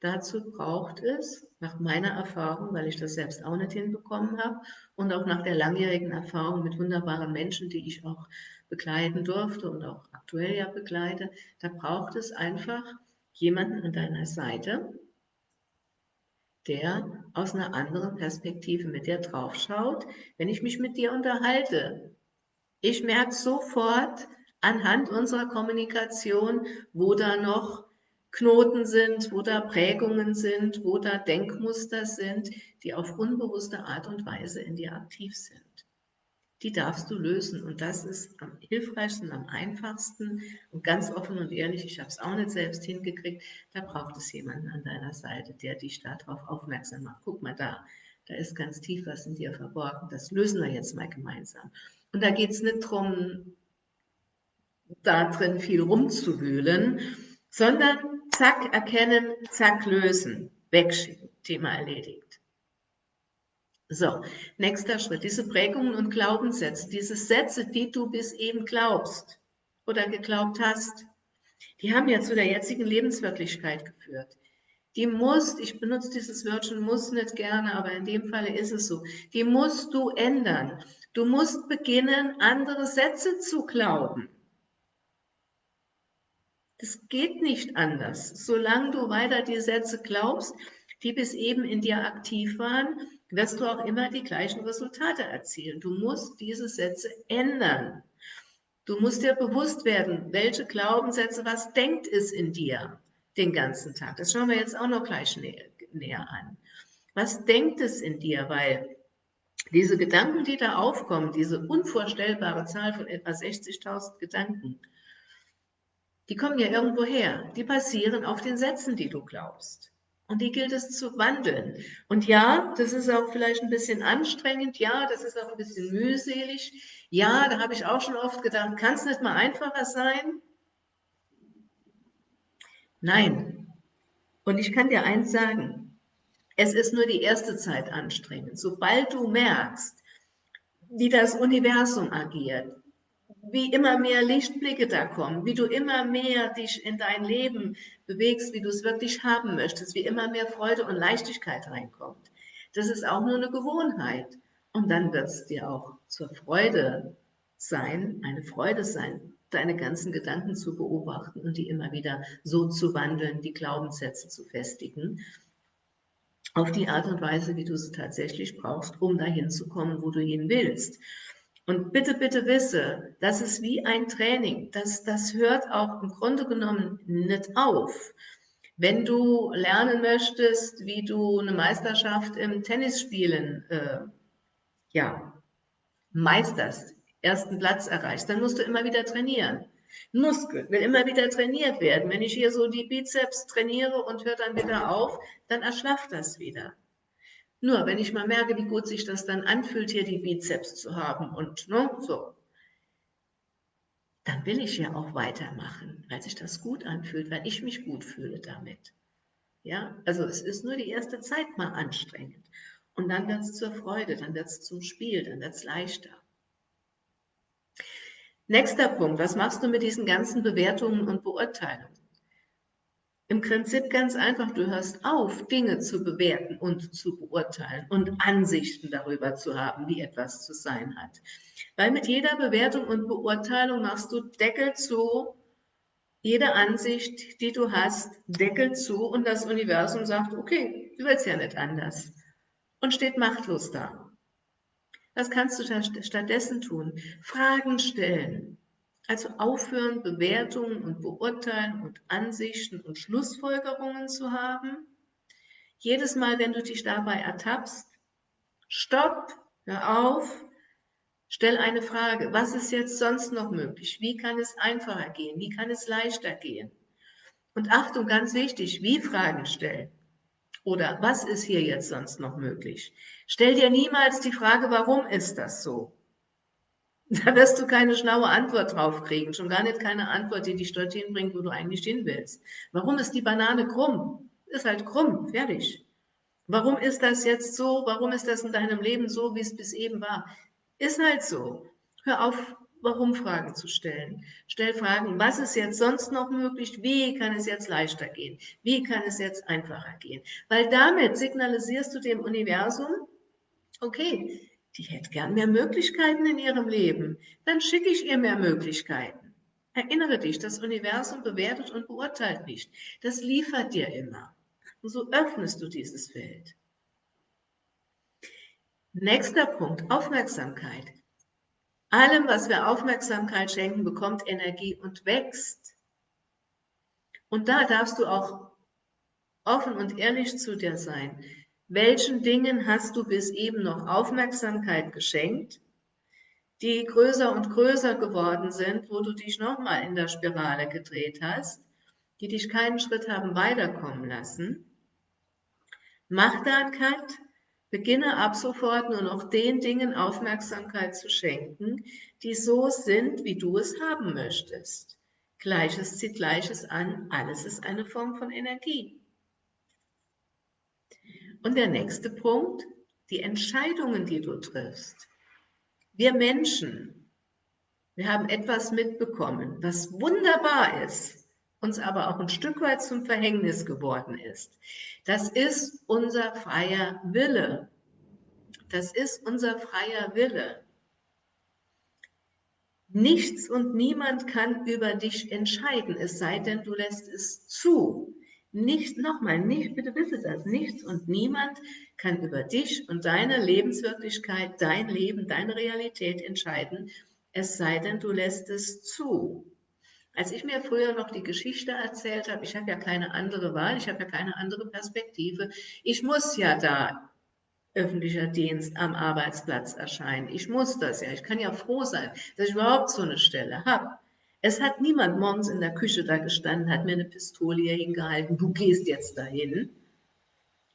Dazu braucht es, nach meiner Erfahrung, weil ich das selbst auch nicht hinbekommen habe und auch nach der langjährigen Erfahrung mit wunderbaren Menschen, die ich auch begleiten durfte und auch aktuell ja begleite, da braucht es einfach jemanden an deiner Seite, der aus einer anderen Perspektive mit dir drauf schaut, wenn ich mich mit dir unterhalte. Ich merke sofort anhand unserer Kommunikation, wo da noch Knoten sind, wo da Prägungen sind, wo da Denkmuster sind, die auf unbewusste Art und Weise in dir aktiv sind. Die darfst du lösen und das ist am hilfreichsten, am einfachsten und ganz offen und ehrlich, ich habe es auch nicht selbst hingekriegt, da braucht es jemanden an deiner Seite, der dich darauf aufmerksam macht. Guck mal da, da ist ganz tief was in dir verborgen, das lösen wir jetzt mal gemeinsam. Und da geht es nicht darum, da drin viel rumzuwühlen, sondern zack erkennen, zack lösen, wegschicken, Thema erledigt. So, nächster Schritt, diese Prägungen und Glaubenssätze, diese Sätze, die du bis eben glaubst oder geglaubt hast, die haben ja zu der jetzigen Lebenswirklichkeit geführt. Die musst, ich benutze dieses Wörtchen muss nicht gerne, aber in dem Falle ist es so, die musst du ändern. Du musst beginnen, andere Sätze zu glauben. Das geht nicht anders. Solange du weiter die Sätze glaubst, die bis eben in dir aktiv waren, wirst du auch immer die gleichen Resultate erzielen. Du musst diese Sätze ändern. Du musst dir bewusst werden, welche Glaubenssätze, was denkt es in dir den ganzen Tag. Das schauen wir jetzt auch noch gleich näher, näher an. Was denkt es in dir? Weil diese Gedanken, die da aufkommen, diese unvorstellbare Zahl von etwa 60.000 Gedanken, die kommen ja irgendwo her. Die basieren auf den Sätzen, die du glaubst. Und die gilt es zu wandeln. Und ja, das ist auch vielleicht ein bisschen anstrengend. Ja, das ist auch ein bisschen mühselig. Ja, da habe ich auch schon oft gedacht, kann es nicht mal einfacher sein? Nein. Und ich kann dir eins sagen. Es ist nur die erste Zeit anstrengend. Sobald du merkst, wie das Universum agiert, wie immer mehr Lichtblicke da kommen, wie du immer mehr dich in dein Leben bewegst, wie du es wirklich haben möchtest, wie immer mehr Freude und Leichtigkeit reinkommt. Das ist auch nur eine Gewohnheit. Und dann wird es dir auch zur Freude sein, eine Freude sein, deine ganzen Gedanken zu beobachten und die immer wieder so zu wandeln, die Glaubenssätze zu festigen, auf die Art und Weise, wie du sie tatsächlich brauchst, um dahin zu kommen, wo du hin willst. Und bitte, bitte wisse, das ist wie ein Training. Das, das hört auch im Grunde genommen nicht auf. Wenn du lernen möchtest, wie du eine Meisterschaft im Tennisspielen äh, ja, meisterst, ersten Platz erreichst, dann musst du immer wieder trainieren. Muskel will immer wieder trainiert werden. Wenn ich hier so die Bizeps trainiere und höre dann wieder auf, dann erschlafft das wieder. Nur wenn ich mal merke, wie gut sich das dann anfühlt, hier die Bizeps zu haben und ne, so, dann will ich ja auch weitermachen, weil sich das gut anfühlt, weil ich mich gut fühle damit. Ja, also es ist nur die erste Zeit mal anstrengend. Und dann wird es zur Freude, dann wird es zum Spiel, dann wird es leichter. Nächster Punkt, was machst du mit diesen ganzen Bewertungen und Beurteilungen? Im Prinzip ganz einfach, du hörst auf, Dinge zu bewerten und zu beurteilen und Ansichten darüber zu haben, wie etwas zu sein hat. Weil mit jeder Bewertung und Beurteilung machst du Deckel zu, jede Ansicht, die du hast, Deckel zu und das Universum sagt, okay, du willst ja nicht anders und steht machtlos da. Was kannst du stattdessen tun? Fragen stellen, also aufhören, Bewertungen und Beurteilen und Ansichten und Schlussfolgerungen zu haben. Jedes Mal, wenn du dich dabei ertappst, stopp, hör auf, stell eine Frage. Was ist jetzt sonst noch möglich? Wie kann es einfacher gehen? Wie kann es leichter gehen? Und Achtung, ganz wichtig, wie Fragen stellen. Oder was ist hier jetzt sonst noch möglich? Stell dir niemals die Frage, warum ist das so? Da wirst du keine schlaue Antwort drauf kriegen, schon gar nicht keine Antwort, die dich dorthin bringt, wo du eigentlich hin willst. Warum ist die Banane krumm? Ist halt krumm, fertig. Warum ist das jetzt so? Warum ist das in deinem Leben so, wie es bis eben war? Ist halt so. Hör auf, Warum-Fragen zu stellen. Stell Fragen, was ist jetzt sonst noch möglich? Wie kann es jetzt leichter gehen? Wie kann es jetzt einfacher gehen? Weil damit signalisierst du dem Universum, okay, die hätte gern mehr Möglichkeiten in ihrem Leben. Dann schicke ich ihr mehr Möglichkeiten. Erinnere dich, das Universum bewertet und beurteilt nicht. Das liefert dir immer. Und so öffnest du dieses Feld. Nächster Punkt, Aufmerksamkeit. Allem, was wir Aufmerksamkeit schenken, bekommt Energie und wächst. Und da darfst du auch offen und ehrlich zu dir sein. Welchen Dingen hast du bis eben noch Aufmerksamkeit geschenkt, die größer und größer geworden sind, wo du dich nochmal in der Spirale gedreht hast, die dich keinen Schritt haben weiterkommen lassen? Mach da einen Cut, beginne ab sofort nur noch den Dingen Aufmerksamkeit zu schenken, die so sind, wie du es haben möchtest. Gleiches zieht Gleiches an, alles ist eine Form von Energie. Und der nächste Punkt, die Entscheidungen, die du triffst. Wir Menschen, wir haben etwas mitbekommen, was wunderbar ist, uns aber auch ein Stück weit zum Verhängnis geworden ist. Das ist unser freier Wille. Das ist unser freier Wille. Nichts und niemand kann über dich entscheiden, es sei denn, du lässt es zu. Nicht, nochmal, nicht, bitte wisse das, nichts und niemand kann über dich und deine Lebenswirklichkeit, dein Leben, deine Realität entscheiden, es sei denn, du lässt es zu. Als ich mir früher noch die Geschichte erzählt habe, ich habe ja keine andere Wahl, ich habe ja keine andere Perspektive, ich muss ja da öffentlicher Dienst am Arbeitsplatz erscheinen. Ich muss das ja, ich kann ja froh sein, dass ich überhaupt so eine Stelle habe. Es hat niemand morgens in der Küche da gestanden, hat mir eine Pistole hier hingehalten, du gehst jetzt dahin.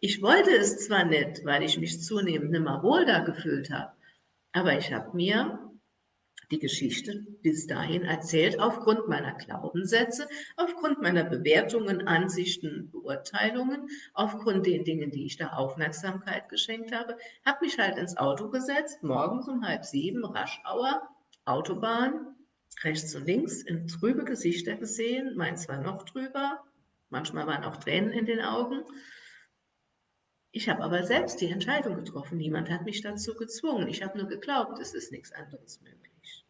Ich wollte es zwar nicht, weil ich mich zunehmend nimmer wohl da gefühlt habe, aber ich habe mir die Geschichte bis dahin erzählt aufgrund meiner Glaubenssätze, aufgrund meiner Bewertungen, Ansichten, Beurteilungen, aufgrund den Dingen, die ich da Aufmerksamkeit geschenkt habe, habe mich halt ins Auto gesetzt, morgens um halb sieben, Raschauer, Autobahn, rechts und links in trübe Gesichter gesehen, meins war noch trüber, manchmal waren auch Tränen in den Augen. Ich habe aber selbst die Entscheidung getroffen. Niemand hat mich dazu gezwungen. Ich habe nur geglaubt, es ist nichts anderes möglich.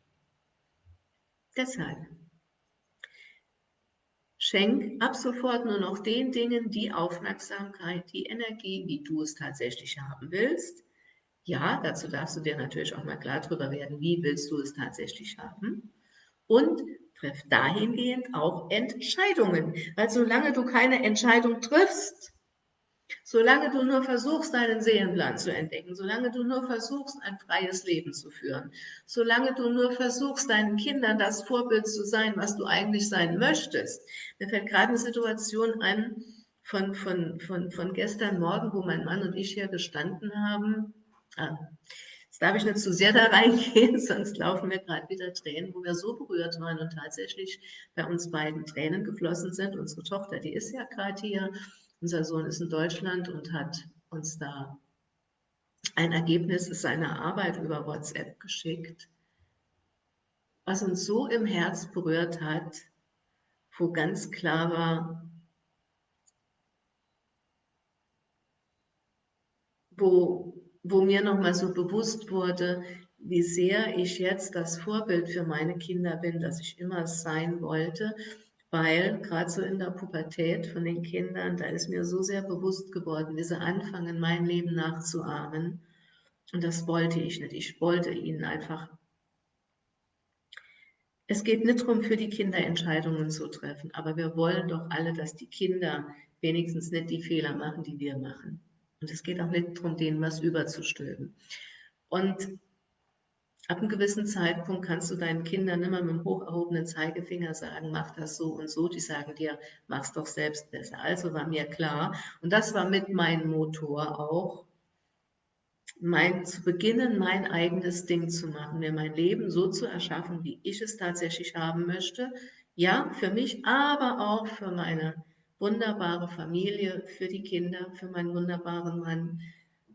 Deshalb schenk ab sofort nur noch den Dingen die Aufmerksamkeit, die Energie, wie du es tatsächlich haben willst. Ja, dazu darfst du dir natürlich auch mal klar darüber werden, wie willst du es tatsächlich haben und treff dahingehend auch Entscheidungen. Weil solange du keine Entscheidung triffst, solange du nur versuchst, deinen Seelenplan zu entdecken, solange du nur versuchst, ein freies Leben zu führen, solange du nur versuchst, deinen Kindern das Vorbild zu sein, was du eigentlich sein möchtest. Mir fällt gerade eine Situation ein von, von, von, von gestern Morgen, wo mein Mann und ich hier gestanden haben. Ah, Jetzt darf ich nicht zu sehr da reingehen, sonst laufen mir gerade wieder Tränen, wo wir so berührt waren und tatsächlich bei uns beiden Tränen geflossen sind. Unsere Tochter, die ist ja gerade hier, unser Sohn ist in Deutschland und hat uns da ein Ergebnis seiner Arbeit über WhatsApp geschickt, was uns so im Herz berührt hat, wo ganz klar war, wo wo mir nochmal so bewusst wurde, wie sehr ich jetzt das Vorbild für meine Kinder bin, dass ich immer sein wollte, weil gerade so in der Pubertät von den Kindern, da ist mir so sehr bewusst geworden, wie sie anfangen, mein Leben nachzuahmen. Und das wollte ich nicht. Ich wollte ihnen einfach. Es geht nicht darum, für die Kinder Entscheidungen zu treffen, aber wir wollen doch alle, dass die Kinder wenigstens nicht die Fehler machen, die wir machen. Und es geht auch nicht darum, denen was überzustülpen. Und ab einem gewissen Zeitpunkt kannst du deinen Kindern immer mit dem hoch erhobenen Zeigefinger sagen, mach das so und so. Die sagen dir, mach's doch selbst besser. Also war mir klar, und das war mit meinem Motor auch, mein, zu beginnen, mein eigenes Ding zu machen, mir mein Leben so zu erschaffen, wie ich es tatsächlich haben möchte. Ja, für mich, aber auch für meine wunderbare Familie, für die Kinder, für meinen wunderbaren Mann.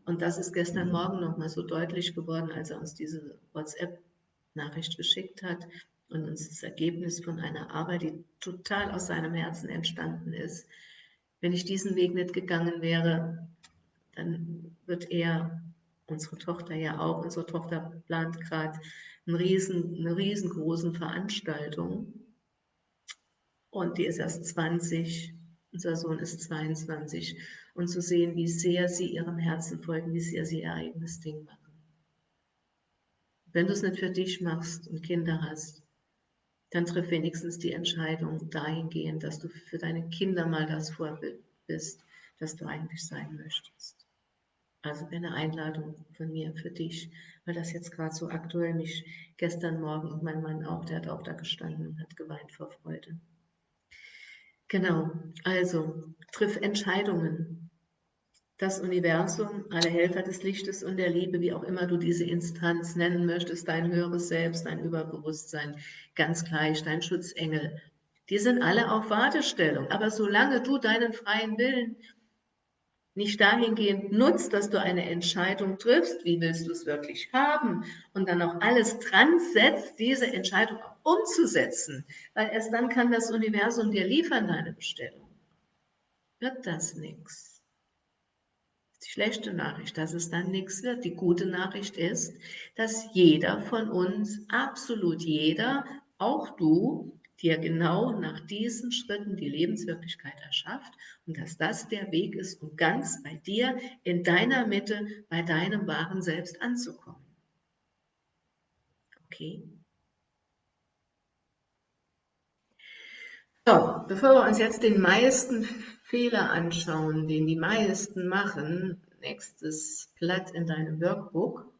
Und das ist gestern Morgen nochmal so deutlich geworden, als er uns diese WhatsApp-Nachricht geschickt hat und uns das Ergebnis von einer Arbeit, die total aus seinem Herzen entstanden ist. Wenn ich diesen Weg nicht gegangen wäre, dann wird er, unsere Tochter ja auch, unsere Tochter plant gerade eine, riesen, eine riesengroßen Veranstaltung und die ist erst 20 unser Sohn ist 22, und zu sehen, wie sehr sie ihrem Herzen folgen, wie sehr sie ihr eigenes Ding machen. Wenn du es nicht für dich machst und Kinder hast, dann triff wenigstens die Entscheidung dahingehend, dass du für deine Kinder mal das Vorbild bist, das du eigentlich sein möchtest. Also eine Einladung von mir für dich, weil das jetzt gerade so aktuell mich gestern Morgen und mein Mann auch, der hat auch da gestanden und hat geweint vor Freude. Genau, also triff Entscheidungen. Das Universum, alle Helfer des Lichtes und der Liebe, wie auch immer du diese Instanz nennen möchtest, dein höheres Selbst, dein Überbewusstsein, ganz gleich, dein Schutzengel, die sind alle auf Wartestellung. Aber solange du deinen freien Willen nicht dahingehend nutzt, dass du eine Entscheidung triffst, wie willst du es wirklich haben und dann auch alles dran setzt, diese Entscheidung auch umzusetzen, weil erst dann kann das Universum dir liefern, deine Bestellung. Wird das nichts. Die schlechte Nachricht, dass es dann nichts wird. Die gute Nachricht ist, dass jeder von uns, absolut jeder, auch du, dir genau nach diesen Schritten die Lebenswirklichkeit erschafft und dass das der Weg ist, um ganz bei dir, in deiner Mitte, bei deinem wahren Selbst anzukommen. Okay? So, bevor wir uns jetzt den meisten Fehler anschauen, den die meisten machen, nächstes Blatt in deinem Workbook,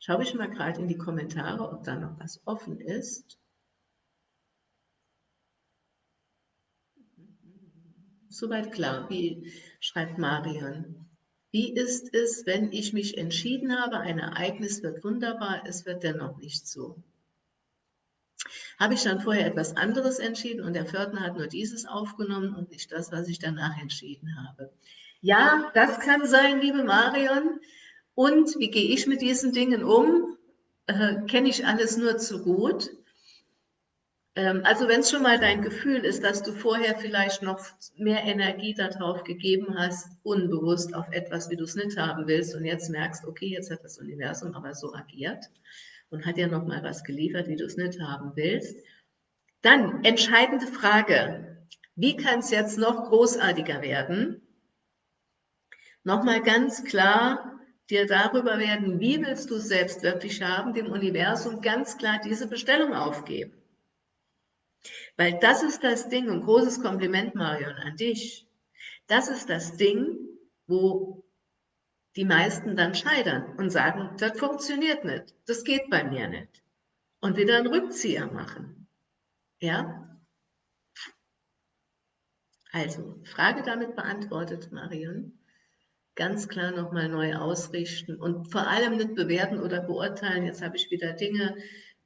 schaue ich mal gerade in die Kommentare, ob da noch was offen ist. Soweit klar, wie schreibt Marion. Wie ist es, wenn ich mich entschieden habe, ein Ereignis wird wunderbar, es wird dennoch nicht so? Habe ich dann vorher etwas anderes entschieden und der Pförtner hat nur dieses aufgenommen und nicht das, was ich danach entschieden habe? Ja, das kann sein, liebe Marion. Und wie gehe ich mit diesen Dingen um? Äh, Kenne ich alles nur zu gut. Ähm, also wenn es schon mal dein Gefühl ist, dass du vorher vielleicht noch mehr Energie darauf gegeben hast, unbewusst auf etwas, wie du es nicht haben willst und jetzt merkst, okay, jetzt hat das Universum aber so agiert und hat dir noch mal was geliefert, wie du es nicht haben willst. Dann entscheidende Frage, wie kann es jetzt noch großartiger werden? Nochmal ganz klar dir darüber werden, wie willst du es selbst wirklich haben, dem Universum ganz klar diese Bestellung aufgeben. Weil das ist das Ding, ein großes Kompliment, Marion, an dich. Das ist das Ding, wo die meisten dann scheitern und sagen, das funktioniert nicht, das geht bei mir nicht. Und wieder einen Rückzieher machen. Ja? Also, Frage damit beantwortet, Marion. Ganz klar nochmal neu ausrichten und vor allem nicht bewerten oder beurteilen. Jetzt habe ich wieder Dinge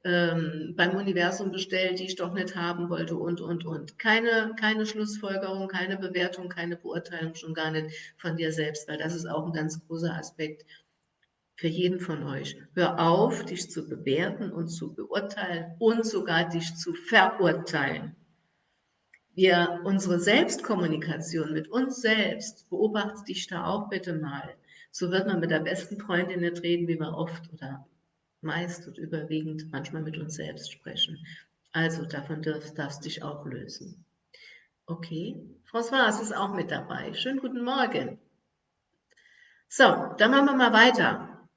ähm, beim Universum bestellt, die ich doch nicht haben wollte und, und, und. Keine, keine Schlussfolgerung, keine Bewertung, keine Beurteilung, schon gar nicht von dir selbst, weil das ist auch ein ganz großer Aspekt für jeden von euch. Hör auf, dich zu bewerten und zu beurteilen und sogar dich zu verurteilen. Wir, unsere Selbstkommunikation mit uns selbst, beobachte dich da auch bitte mal. So wird man mit der besten Freundin nicht reden, wie wir oft oder meist und überwiegend manchmal mit uns selbst sprechen. Also davon darfst, du dich auch lösen. Okay, François ist auch mit dabei. Schönen guten Morgen. So, dann machen wir mal weiter.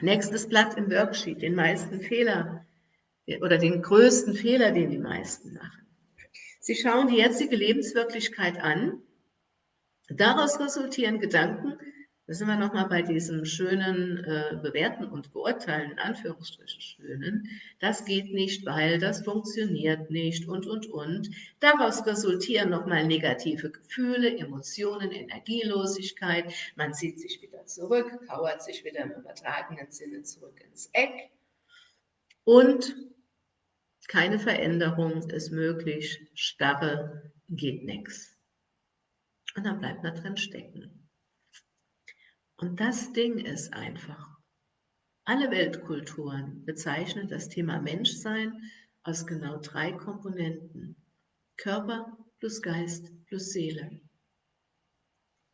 Nächstes Blatt im Worksheet, den meisten Fehler oder den größten Fehler, den die meisten machen. Sie schauen die jetzige Lebenswirklichkeit an. Daraus resultieren Gedanken, da sind wir nochmal bei diesem schönen äh, Bewerten und Beurteilen, in Anführungsstrichen schönen. Das geht nicht, weil das funktioniert nicht und, und, und. Daraus resultieren nochmal negative Gefühle, Emotionen, Energielosigkeit. Man zieht sich wieder zurück, kauert sich wieder im übertragenen Sinne zurück ins Eck. Und keine Veränderung ist möglich, Starre geht nichts. Und dann bleibt man drin stecken. Und das Ding ist einfach, alle Weltkulturen bezeichnen das Thema Menschsein aus genau drei Komponenten. Körper plus Geist plus Seele.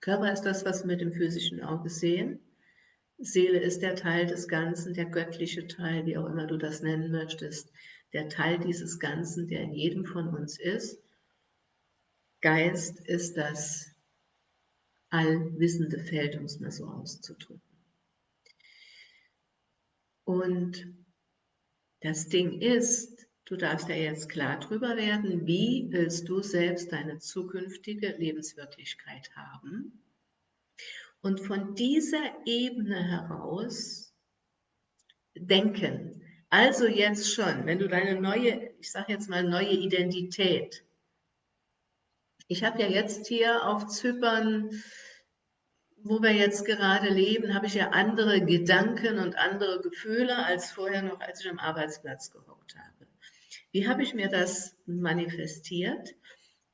Körper ist das, was wir mit dem physischen Auge sehen. Seele ist der Teil des Ganzen, der göttliche Teil, wie auch immer du das nennen möchtest, der Teil dieses Ganzen, der in jedem von uns ist Geist ist das allwissende Feld, um es mal so auszudrücken. Und das Ding ist, du darfst ja jetzt klar drüber werden, wie willst du selbst deine zukünftige Lebenswirklichkeit haben? Und von dieser Ebene heraus denken. Also jetzt schon, wenn du deine neue, ich sage jetzt mal neue Identität, ich habe ja jetzt hier auf Zypern wo wir jetzt gerade leben, habe ich ja andere Gedanken und andere Gefühle als vorher noch, als ich am Arbeitsplatz gehockt habe. Wie habe ich mir das manifestiert?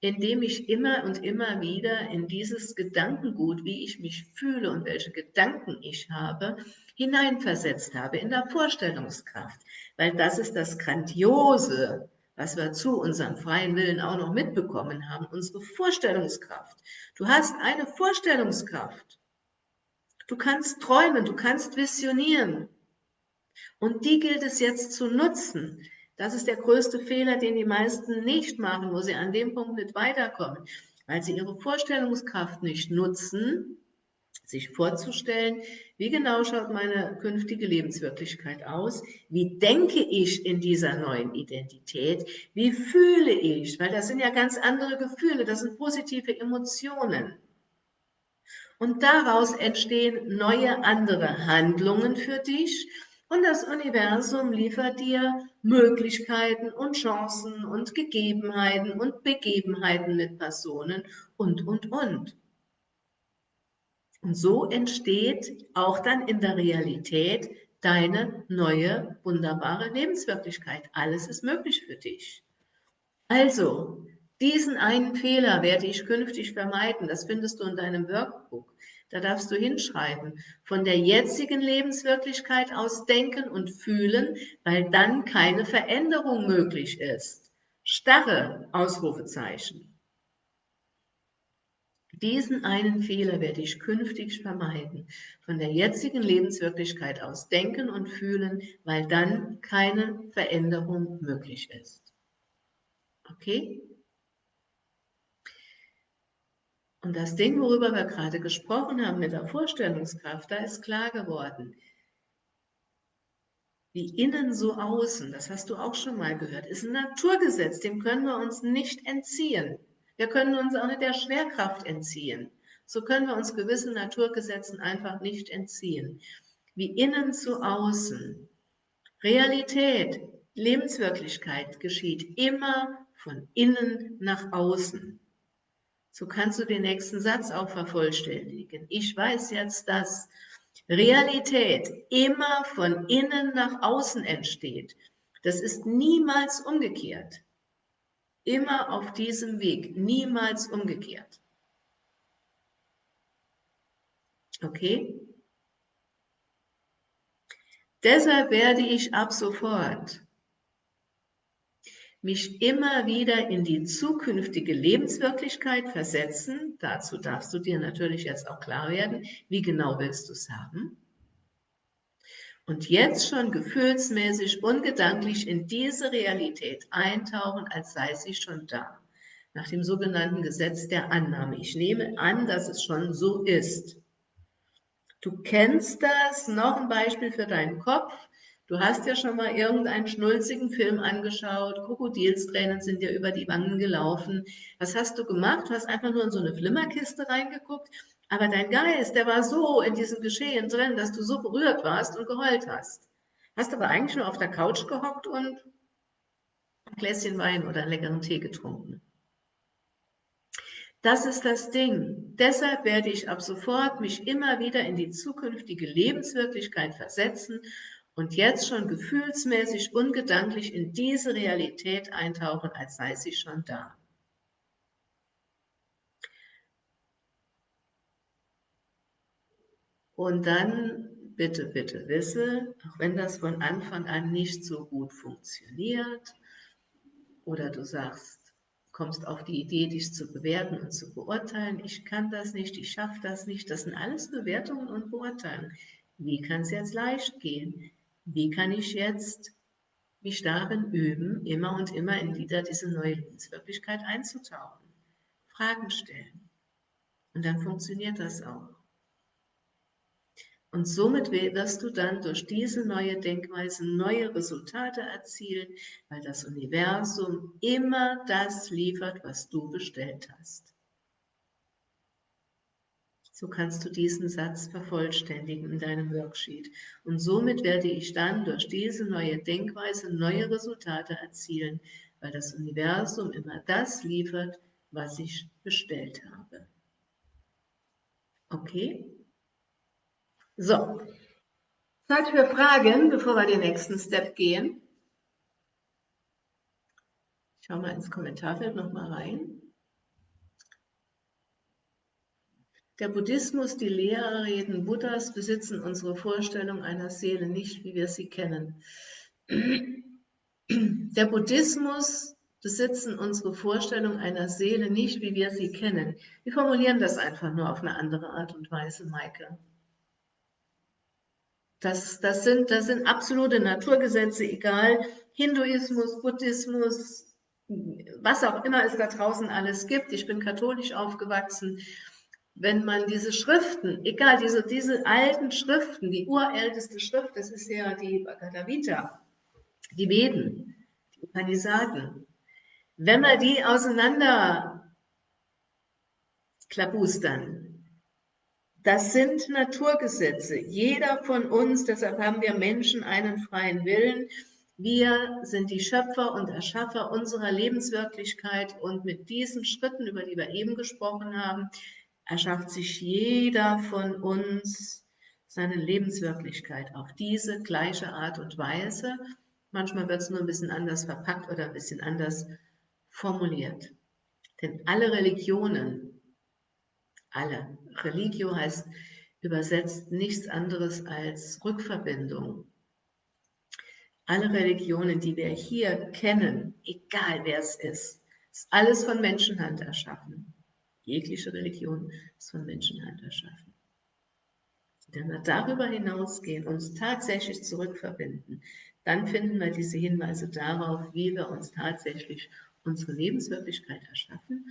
Indem ich immer und immer wieder in dieses Gedankengut, wie ich mich fühle und welche Gedanken ich habe, hineinversetzt habe in der Vorstellungskraft. Weil das ist das Grandiose, was wir zu unserem freien Willen auch noch mitbekommen haben, unsere Vorstellungskraft. Du hast eine Vorstellungskraft. Du kannst träumen, du kannst visionieren. Und die gilt es jetzt zu nutzen. Das ist der größte Fehler, den die meisten nicht machen, wo sie an dem Punkt nicht weiterkommen, weil sie ihre Vorstellungskraft nicht nutzen, sich vorzustellen, wie genau schaut meine künftige Lebenswirklichkeit aus, wie denke ich in dieser neuen Identität, wie fühle ich, weil das sind ja ganz andere Gefühle, das sind positive Emotionen. Und daraus entstehen neue andere Handlungen für dich und das Universum liefert dir Möglichkeiten und Chancen und Gegebenheiten und Begebenheiten mit Personen und, und, und. Und so entsteht auch dann in der Realität deine neue, wunderbare Lebenswirklichkeit. Alles ist möglich für dich. Also, diesen einen Fehler werde ich künftig vermeiden. Das findest du in deinem Workbook. Da darfst du hinschreiben. Von der jetzigen Lebenswirklichkeit aus denken und fühlen, weil dann keine Veränderung möglich ist. Starre Ausrufezeichen. Diesen einen Fehler werde ich künftig vermeiden. Von der jetzigen Lebenswirklichkeit aus denken und fühlen, weil dann keine Veränderung möglich ist. Okay? Und das Ding, worüber wir gerade gesprochen haben mit der Vorstellungskraft, da ist klar geworden, wie innen so außen, das hast du auch schon mal gehört, ist ein Naturgesetz, dem können wir uns nicht entziehen. Wir können uns auch nicht der Schwerkraft entziehen. So können wir uns gewissen Naturgesetzen einfach nicht entziehen. Wie innen zu außen. Realität, Lebenswirklichkeit geschieht immer von innen nach außen. So kannst du den nächsten Satz auch vervollständigen. Ich weiß jetzt, dass Realität immer von innen nach außen entsteht. Das ist niemals umgekehrt. Immer auf diesem Weg, niemals umgekehrt. Okay? Deshalb werde ich ab sofort mich immer wieder in die zukünftige Lebenswirklichkeit versetzen. Dazu darfst du dir natürlich jetzt auch klar werden, wie genau willst du es haben und jetzt schon gefühlsmäßig und gedanklich in diese Realität eintauchen, als sei sie schon da. Nach dem sogenannten Gesetz der Annahme. Ich nehme an, dass es schon so ist. Du kennst das, noch ein Beispiel für deinen Kopf. Du hast ja schon mal irgendeinen schnulzigen Film angeschaut, Krokodilstränen sind dir über die Wangen gelaufen. Was hast du gemacht? Du hast einfach nur in so eine Flimmerkiste reingeguckt aber dein Geist, der war so in diesem Geschehen drin, dass du so berührt warst und geheult hast. Hast aber eigentlich nur auf der Couch gehockt und ein Gläschen Wein oder einen leckeren Tee getrunken. Das ist das Ding. Deshalb werde ich ab sofort mich immer wieder in die zukünftige Lebenswirklichkeit versetzen und jetzt schon gefühlsmäßig und gedanklich in diese Realität eintauchen, als sei sie schon da. Und dann bitte, bitte wisse, auch wenn das von Anfang an nicht so gut funktioniert oder du sagst, kommst auf die Idee, dich zu bewerten und zu beurteilen, ich kann das nicht, ich schaffe das nicht, das sind alles Bewertungen und Beurteilungen. Wie kann es jetzt leicht gehen? Wie kann ich jetzt mich darin üben, immer und immer in wieder diese neue Lebenswirklichkeit einzutauchen? Fragen stellen. Und dann funktioniert das auch. Und somit wirst du dann durch diese neue Denkweise neue Resultate erzielen, weil das Universum immer das liefert, was du bestellt hast. So kannst du diesen Satz vervollständigen in deinem Worksheet. Und somit werde ich dann durch diese neue Denkweise neue Resultate erzielen, weil das Universum immer das liefert, was ich bestellt habe. Okay? So, Zeit für Fragen, bevor wir den nächsten Step gehen. Ich schaue mal ins Kommentarfeld nochmal rein. Der Buddhismus, die Lehrreden Buddhas besitzen unsere Vorstellung einer Seele nicht, wie wir sie kennen. Der Buddhismus besitzen unsere Vorstellung einer Seele nicht, wie wir sie kennen. Wir formulieren das einfach nur auf eine andere Art und Weise, Maike. Das, das, sind, das sind absolute Naturgesetze, egal Hinduismus, Buddhismus, was auch immer es da draußen alles gibt. Ich bin katholisch aufgewachsen wenn man diese Schriften, egal, diese, diese alten Schriften, die urälteste Schrift, das ist ja die Bhagavad Gita, die Veden, die Upanishaden, wenn man die auseinander klabustern, das sind Naturgesetze. Jeder von uns, deshalb haben wir Menschen einen freien Willen. Wir sind die Schöpfer und Erschaffer unserer Lebenswirklichkeit und mit diesen Schritten, über die wir eben gesprochen haben, erschafft sich jeder von uns seine Lebenswirklichkeit auf diese gleiche Art und Weise. Manchmal wird es nur ein bisschen anders verpackt oder ein bisschen anders formuliert. Denn alle Religionen, alle, Religio heißt übersetzt nichts anderes als Rückverbindung. Alle Religionen, die wir hier kennen, egal wer es ist, ist alles von Menschenhand erschaffen. Jegliche Religion ist von Menschenhand erschaffen. Wenn wir darüber hinausgehen, uns tatsächlich zurückverbinden, dann finden wir diese Hinweise darauf, wie wir uns tatsächlich unsere Lebenswirklichkeit erschaffen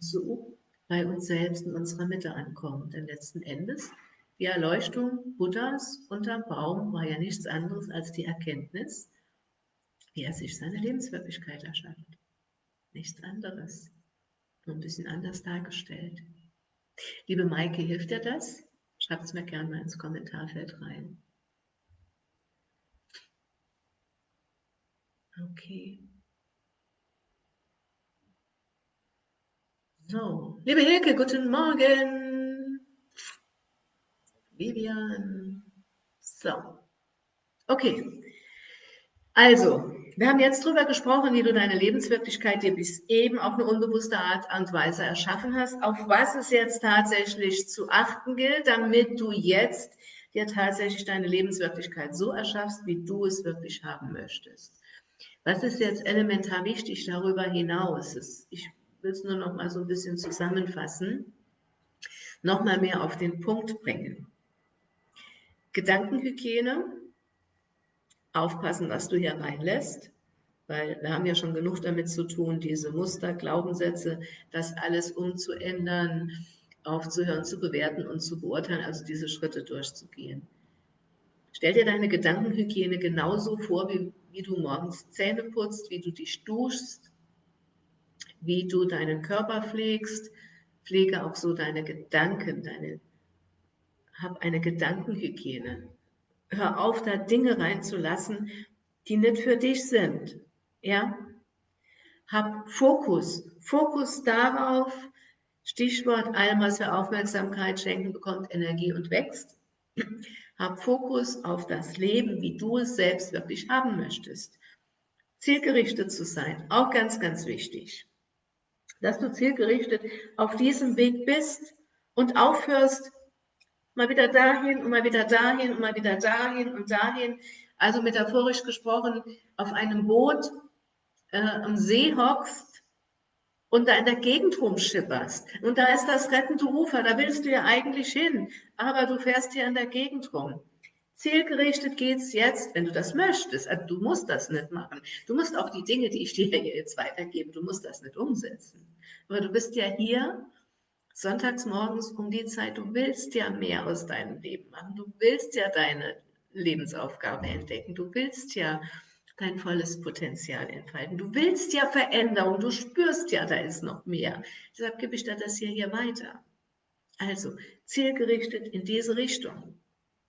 so bei uns selbst in unserer Mitte ankommen. Denn letzten Endes, die Erleuchtung Buddhas unterm Baum war ja nichts anderes als die Erkenntnis, wie er sich seine Lebenswirklichkeit erschafft. Nichts anderes nur ein bisschen anders dargestellt. Liebe Maike, hilft dir das? Schreibt es mir gerne mal ins Kommentarfeld rein. Okay. So, liebe Hilke, guten Morgen. Vivian. So. Okay. Also, wir haben jetzt darüber gesprochen, wie du deine Lebenswirklichkeit dir bis eben auf eine unbewusste Art und Weise erschaffen hast, auf was es jetzt tatsächlich zu achten gilt, damit du jetzt dir tatsächlich deine Lebenswirklichkeit so erschaffst, wie du es wirklich haben möchtest. Was ist jetzt elementar wichtig darüber hinaus? Ich will es nur noch mal so ein bisschen zusammenfassen, noch mal mehr auf den Punkt bringen. Gedankenhygiene, aufpassen, was du hier reinlässt, weil wir haben ja schon genug damit zu tun, diese Muster, Glaubenssätze, das alles umzuändern, aufzuhören, zu bewerten und zu beurteilen, also diese Schritte durchzugehen. Stell dir deine Gedankenhygiene genauso vor, wie, wie du morgens Zähne putzt, wie du dich duschst, wie du deinen Körper pflegst. Pflege auch so deine Gedanken, deine, hab eine Gedankenhygiene. Hör auf, da Dinge reinzulassen, die nicht für dich sind. Ja? Hab Fokus. Fokus darauf, Stichwort, allem, was wir Aufmerksamkeit schenken, bekommt Energie und wächst. Hab Fokus auf das Leben, wie du es selbst wirklich haben möchtest. Zielgerichtet zu sein, auch ganz, ganz wichtig. Dass du zielgerichtet auf diesem Weg bist und aufhörst, mal wieder dahin und mal wieder dahin und mal wieder dahin und dahin. Also metaphorisch gesprochen, auf einem Boot äh, am See hockst und da in der Gegend rumschipperst. Und da ist das rettende Ufer, da willst du ja eigentlich hin, aber du fährst hier in der Gegend rum. Zielgerichtet geht's jetzt, wenn du das möchtest. Also du musst das nicht machen. Du musst auch die Dinge, die ich dir jetzt weitergebe, du musst das nicht umsetzen. Aber du bist ja hier sonntags morgens um die Zeit, du willst ja mehr aus deinem Leben machen, du willst ja deine Lebensaufgabe entdecken, du willst ja dein volles Potenzial entfalten, du willst ja Veränderung, du spürst ja, da ist noch mehr. Deshalb gebe ich dir das hier, hier weiter. Also zielgerichtet in diese Richtung.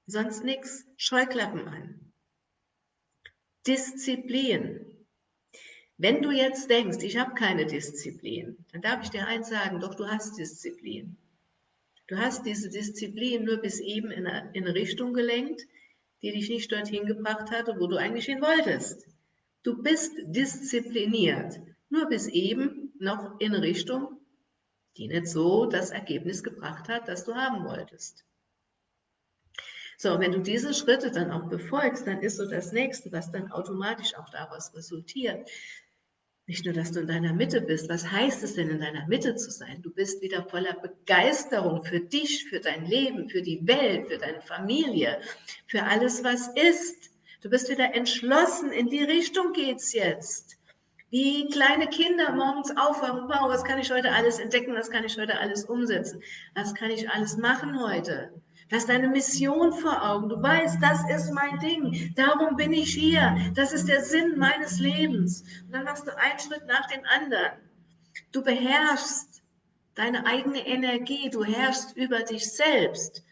Sonst nichts. Scheuklappen an. Disziplin. Wenn du jetzt denkst, ich habe keine Disziplin, dann darf ich dir eins sagen, doch du hast Disziplin. Du hast diese Disziplin nur bis eben in eine, in eine Richtung gelenkt, die dich nicht dorthin gebracht hatte, wo du eigentlich hin wolltest. Du bist diszipliniert, nur bis eben noch in eine Richtung, die nicht so das Ergebnis gebracht hat, das du haben wolltest. So, wenn du diese Schritte dann auch befolgst, dann ist so das Nächste, was dann automatisch auch daraus resultiert, nicht nur, dass du in deiner Mitte bist. Was heißt es denn, in deiner Mitte zu sein? Du bist wieder voller Begeisterung für dich, für dein Leben, für die Welt, für deine Familie, für alles, was ist. Du bist wieder entschlossen, in die Richtung geht's jetzt. Wie kleine Kinder morgens aufwachen, wow, was kann ich heute alles entdecken, was kann ich heute alles umsetzen, was kann ich alles machen heute. Du hast eine Mission vor Augen. Du weißt, das ist mein Ding. Darum bin ich hier. Das ist der Sinn meines Lebens. Und dann machst du einen Schritt nach dem anderen. Du beherrschst deine eigene Energie. Du herrschst über dich selbst.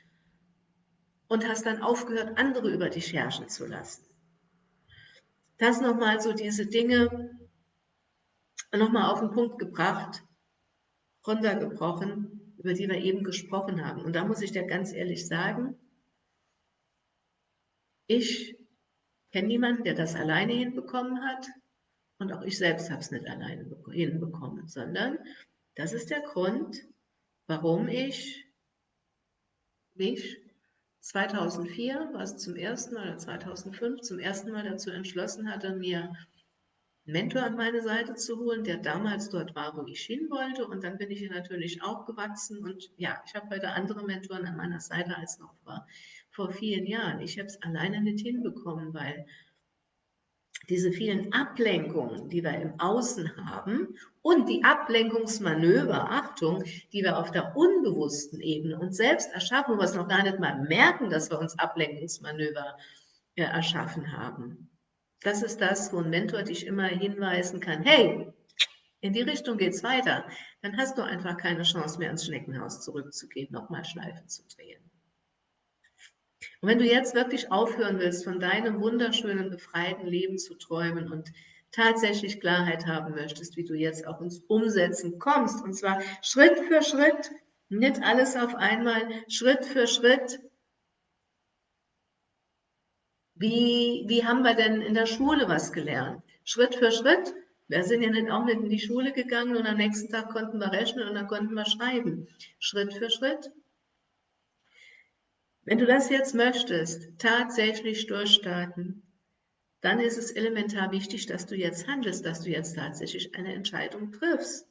Und hast dann aufgehört, andere über dich herrschen zu lassen. Das nochmal so diese Dinge nochmal auf den Punkt gebracht, runtergebrochen über die wir eben gesprochen haben. Und da muss ich dir ganz ehrlich sagen, ich kenne niemanden, der das alleine hinbekommen hat. Und auch ich selbst habe es nicht alleine hinbekommen, sondern das ist der Grund, warum ich mich 2004, war es zum ersten Mal, oder 2005, zum ersten Mal dazu entschlossen hatte, mir Mentor an meine Seite zu holen, der damals dort war, wo ich hin wollte. Und dann bin ich hier natürlich auch gewachsen. Und ja, ich habe heute andere Mentoren an meiner Seite als noch vor, vor vielen Jahren. Ich habe es alleine nicht hinbekommen, weil diese vielen Ablenkungen, die wir im Außen haben und die Ablenkungsmanöver, Achtung, die wir auf der unbewussten Ebene uns selbst erschaffen, wo wir es noch gar nicht mal merken, dass wir uns Ablenkungsmanöver äh, erschaffen haben. Das ist das, wo ein Mentor dich immer hinweisen kann, hey, in die Richtung geht es weiter. Dann hast du einfach keine Chance mehr ins Schneckenhaus zurückzugehen, nochmal Schleifen zu drehen. Und wenn du jetzt wirklich aufhören willst, von deinem wunderschönen, befreiten Leben zu träumen und tatsächlich Klarheit haben möchtest, wie du jetzt auch ins Umsetzen kommst, und zwar Schritt für Schritt, nicht alles auf einmal, Schritt für Schritt, wie, wie haben wir denn in der Schule was gelernt? Schritt für Schritt. Wir sind ja nicht auch nicht in die Schule gegangen und am nächsten Tag konnten wir rechnen und dann konnten wir schreiben. Schritt für Schritt. Wenn du das jetzt möchtest, tatsächlich durchstarten, dann ist es elementar wichtig, dass du jetzt handelst, dass du jetzt tatsächlich eine Entscheidung triffst.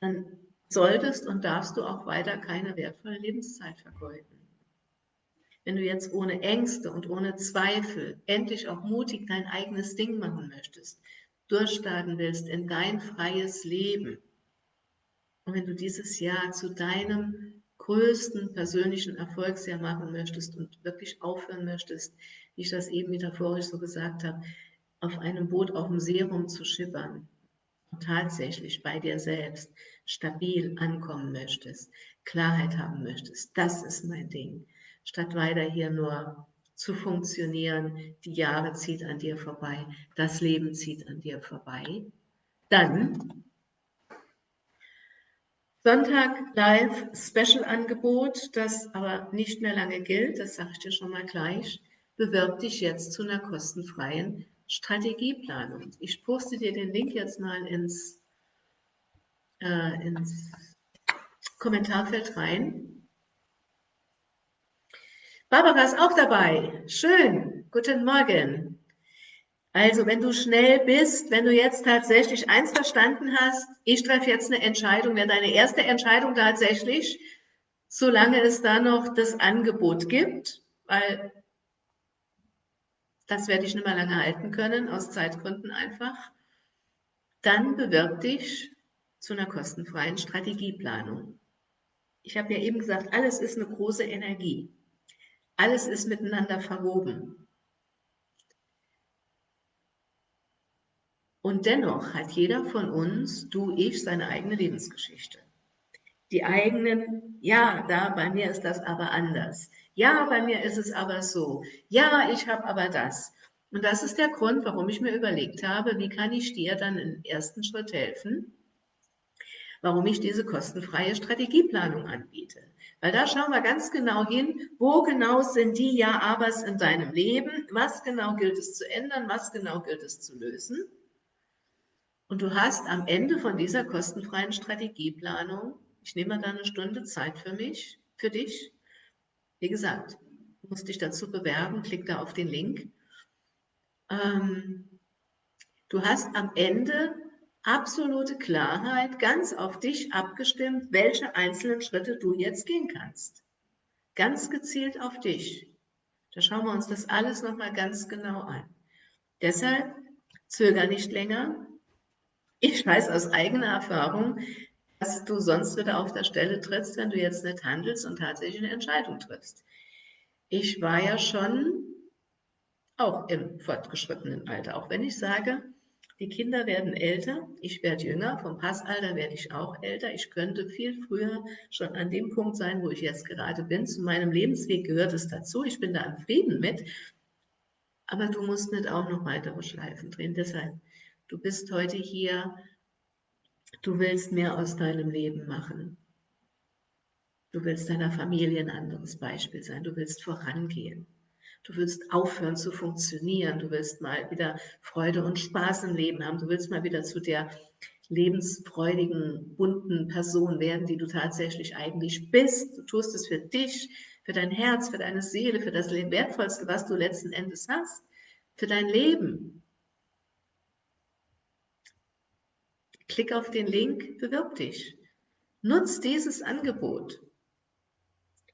Dann solltest und darfst du auch weiter keine wertvolle Lebenszeit vergeuden wenn du jetzt ohne Ängste und ohne Zweifel endlich auch mutig dein eigenes Ding machen möchtest, durchstarten willst in dein freies Leben. Und wenn du dieses Jahr zu deinem größten persönlichen Erfolgsjahr machen möchtest und wirklich aufhören möchtest, wie ich das eben metaphorisch so gesagt habe, auf einem Boot auf dem See rumzuschippern und tatsächlich bei dir selbst stabil ankommen möchtest, Klarheit haben möchtest, das ist mein Ding statt weiter hier nur zu funktionieren. Die Jahre zieht an dir vorbei, das Leben zieht an dir vorbei. Dann Sonntag Live Special Angebot, das aber nicht mehr lange gilt, das sage ich dir schon mal gleich. Bewirb dich jetzt zu einer kostenfreien Strategieplanung. Ich poste dir den Link jetzt mal ins, äh, ins Kommentarfeld rein. Barbara ist auch dabei. Schön. Guten Morgen. Also, wenn du schnell bist, wenn du jetzt tatsächlich eins verstanden hast, ich treffe jetzt eine Entscheidung, wäre deine erste Entscheidung tatsächlich, solange es da noch das Angebot gibt, weil das werde ich nicht mehr lange halten können, aus Zeitgründen einfach, dann bewirb dich zu einer kostenfreien Strategieplanung. Ich habe ja eben gesagt, alles ist eine große Energie. Alles ist miteinander verwoben. Und dennoch hat jeder von uns, du, ich, seine eigene Lebensgeschichte. Die eigenen, ja, da bei mir ist das aber anders. Ja, bei mir ist es aber so. Ja, ich habe aber das. Und das ist der Grund, warum ich mir überlegt habe, wie kann ich dir dann im ersten Schritt helfen, warum ich diese kostenfreie Strategieplanung anbiete. Weil da schauen wir ganz genau hin, wo genau sind die Ja-Abers in deinem Leben, was genau gilt es zu ändern, was genau gilt es zu lösen. Und du hast am Ende von dieser kostenfreien Strategieplanung, ich nehme da eine Stunde Zeit für mich, für dich. Wie gesagt, du musst dich dazu bewerben, klick da auf den Link. Ähm, du hast am Ende absolute Klarheit, ganz auf dich abgestimmt, welche einzelnen Schritte du jetzt gehen kannst. Ganz gezielt auf dich. Da schauen wir uns das alles nochmal ganz genau an. Deshalb zöger nicht länger. Ich weiß aus eigener Erfahrung, dass du sonst wieder auf der Stelle trittst, wenn du jetzt nicht handelst und tatsächlich eine Entscheidung triffst. Ich war ja schon auch im fortgeschrittenen Alter, auch wenn ich sage, die Kinder werden älter, ich werde jünger, vom Passalter werde ich auch älter. Ich könnte viel früher schon an dem Punkt sein, wo ich jetzt gerade bin. Zu meinem Lebensweg gehört es dazu. Ich bin da im Frieden mit. Aber du musst nicht auch noch weitere Schleifen drehen. Deshalb, du bist heute hier, du willst mehr aus deinem Leben machen. Du willst deiner Familie ein anderes Beispiel sein. Du willst vorangehen. Du willst aufhören zu funktionieren. Du willst mal wieder Freude und Spaß im Leben haben. Du willst mal wieder zu der lebensfreudigen, bunten Person werden, die du tatsächlich eigentlich bist. Du tust es für dich, für dein Herz, für deine Seele, für das Wertvollste, was du letzten Endes hast, für dein Leben. Klick auf den Link, bewirb dich. Nutz dieses Angebot.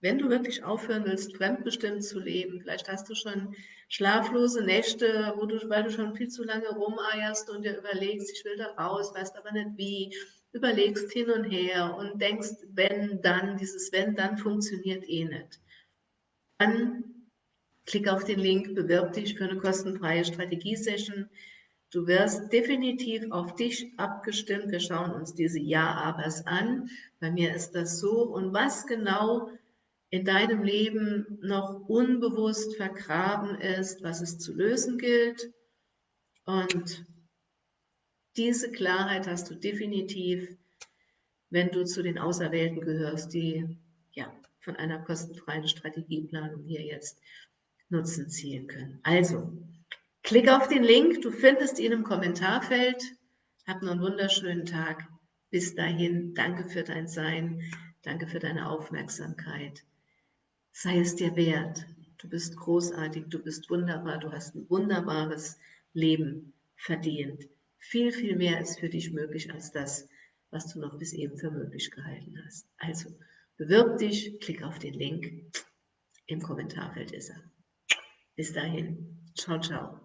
Wenn du wirklich aufhören willst, fremdbestimmt zu leben, vielleicht hast du schon schlaflose Nächte, wo du, weil du schon viel zu lange rumeierst und dir überlegst, ich will da raus, weißt aber nicht wie, überlegst hin und her und denkst, wenn, dann, dieses wenn, dann funktioniert eh nicht. Dann klick auf den Link, bewirb dich für eine kostenfreie Strategiesession. Du wirst definitiv auf dich abgestimmt. Wir schauen uns diese Ja-Abers an. Bei mir ist das so. Und was genau in deinem Leben noch unbewusst vergraben ist, was es zu lösen gilt. Und diese Klarheit hast du definitiv, wenn du zu den Auserwählten gehörst, die ja, von einer kostenfreien Strategieplanung hier jetzt Nutzen ziehen können. Also, klick auf den Link, du findest ihn im Kommentarfeld. Hab noch einen wunderschönen Tag. Bis dahin, danke für dein Sein, danke für deine Aufmerksamkeit sei es dir wert. Du bist großartig, du bist wunderbar, du hast ein wunderbares Leben verdient. Viel, viel mehr ist für dich möglich als das, was du noch bis eben für möglich gehalten hast. Also bewirb dich, klick auf den Link. Im Kommentarfeld ist er. Bis dahin. Ciao, ciao.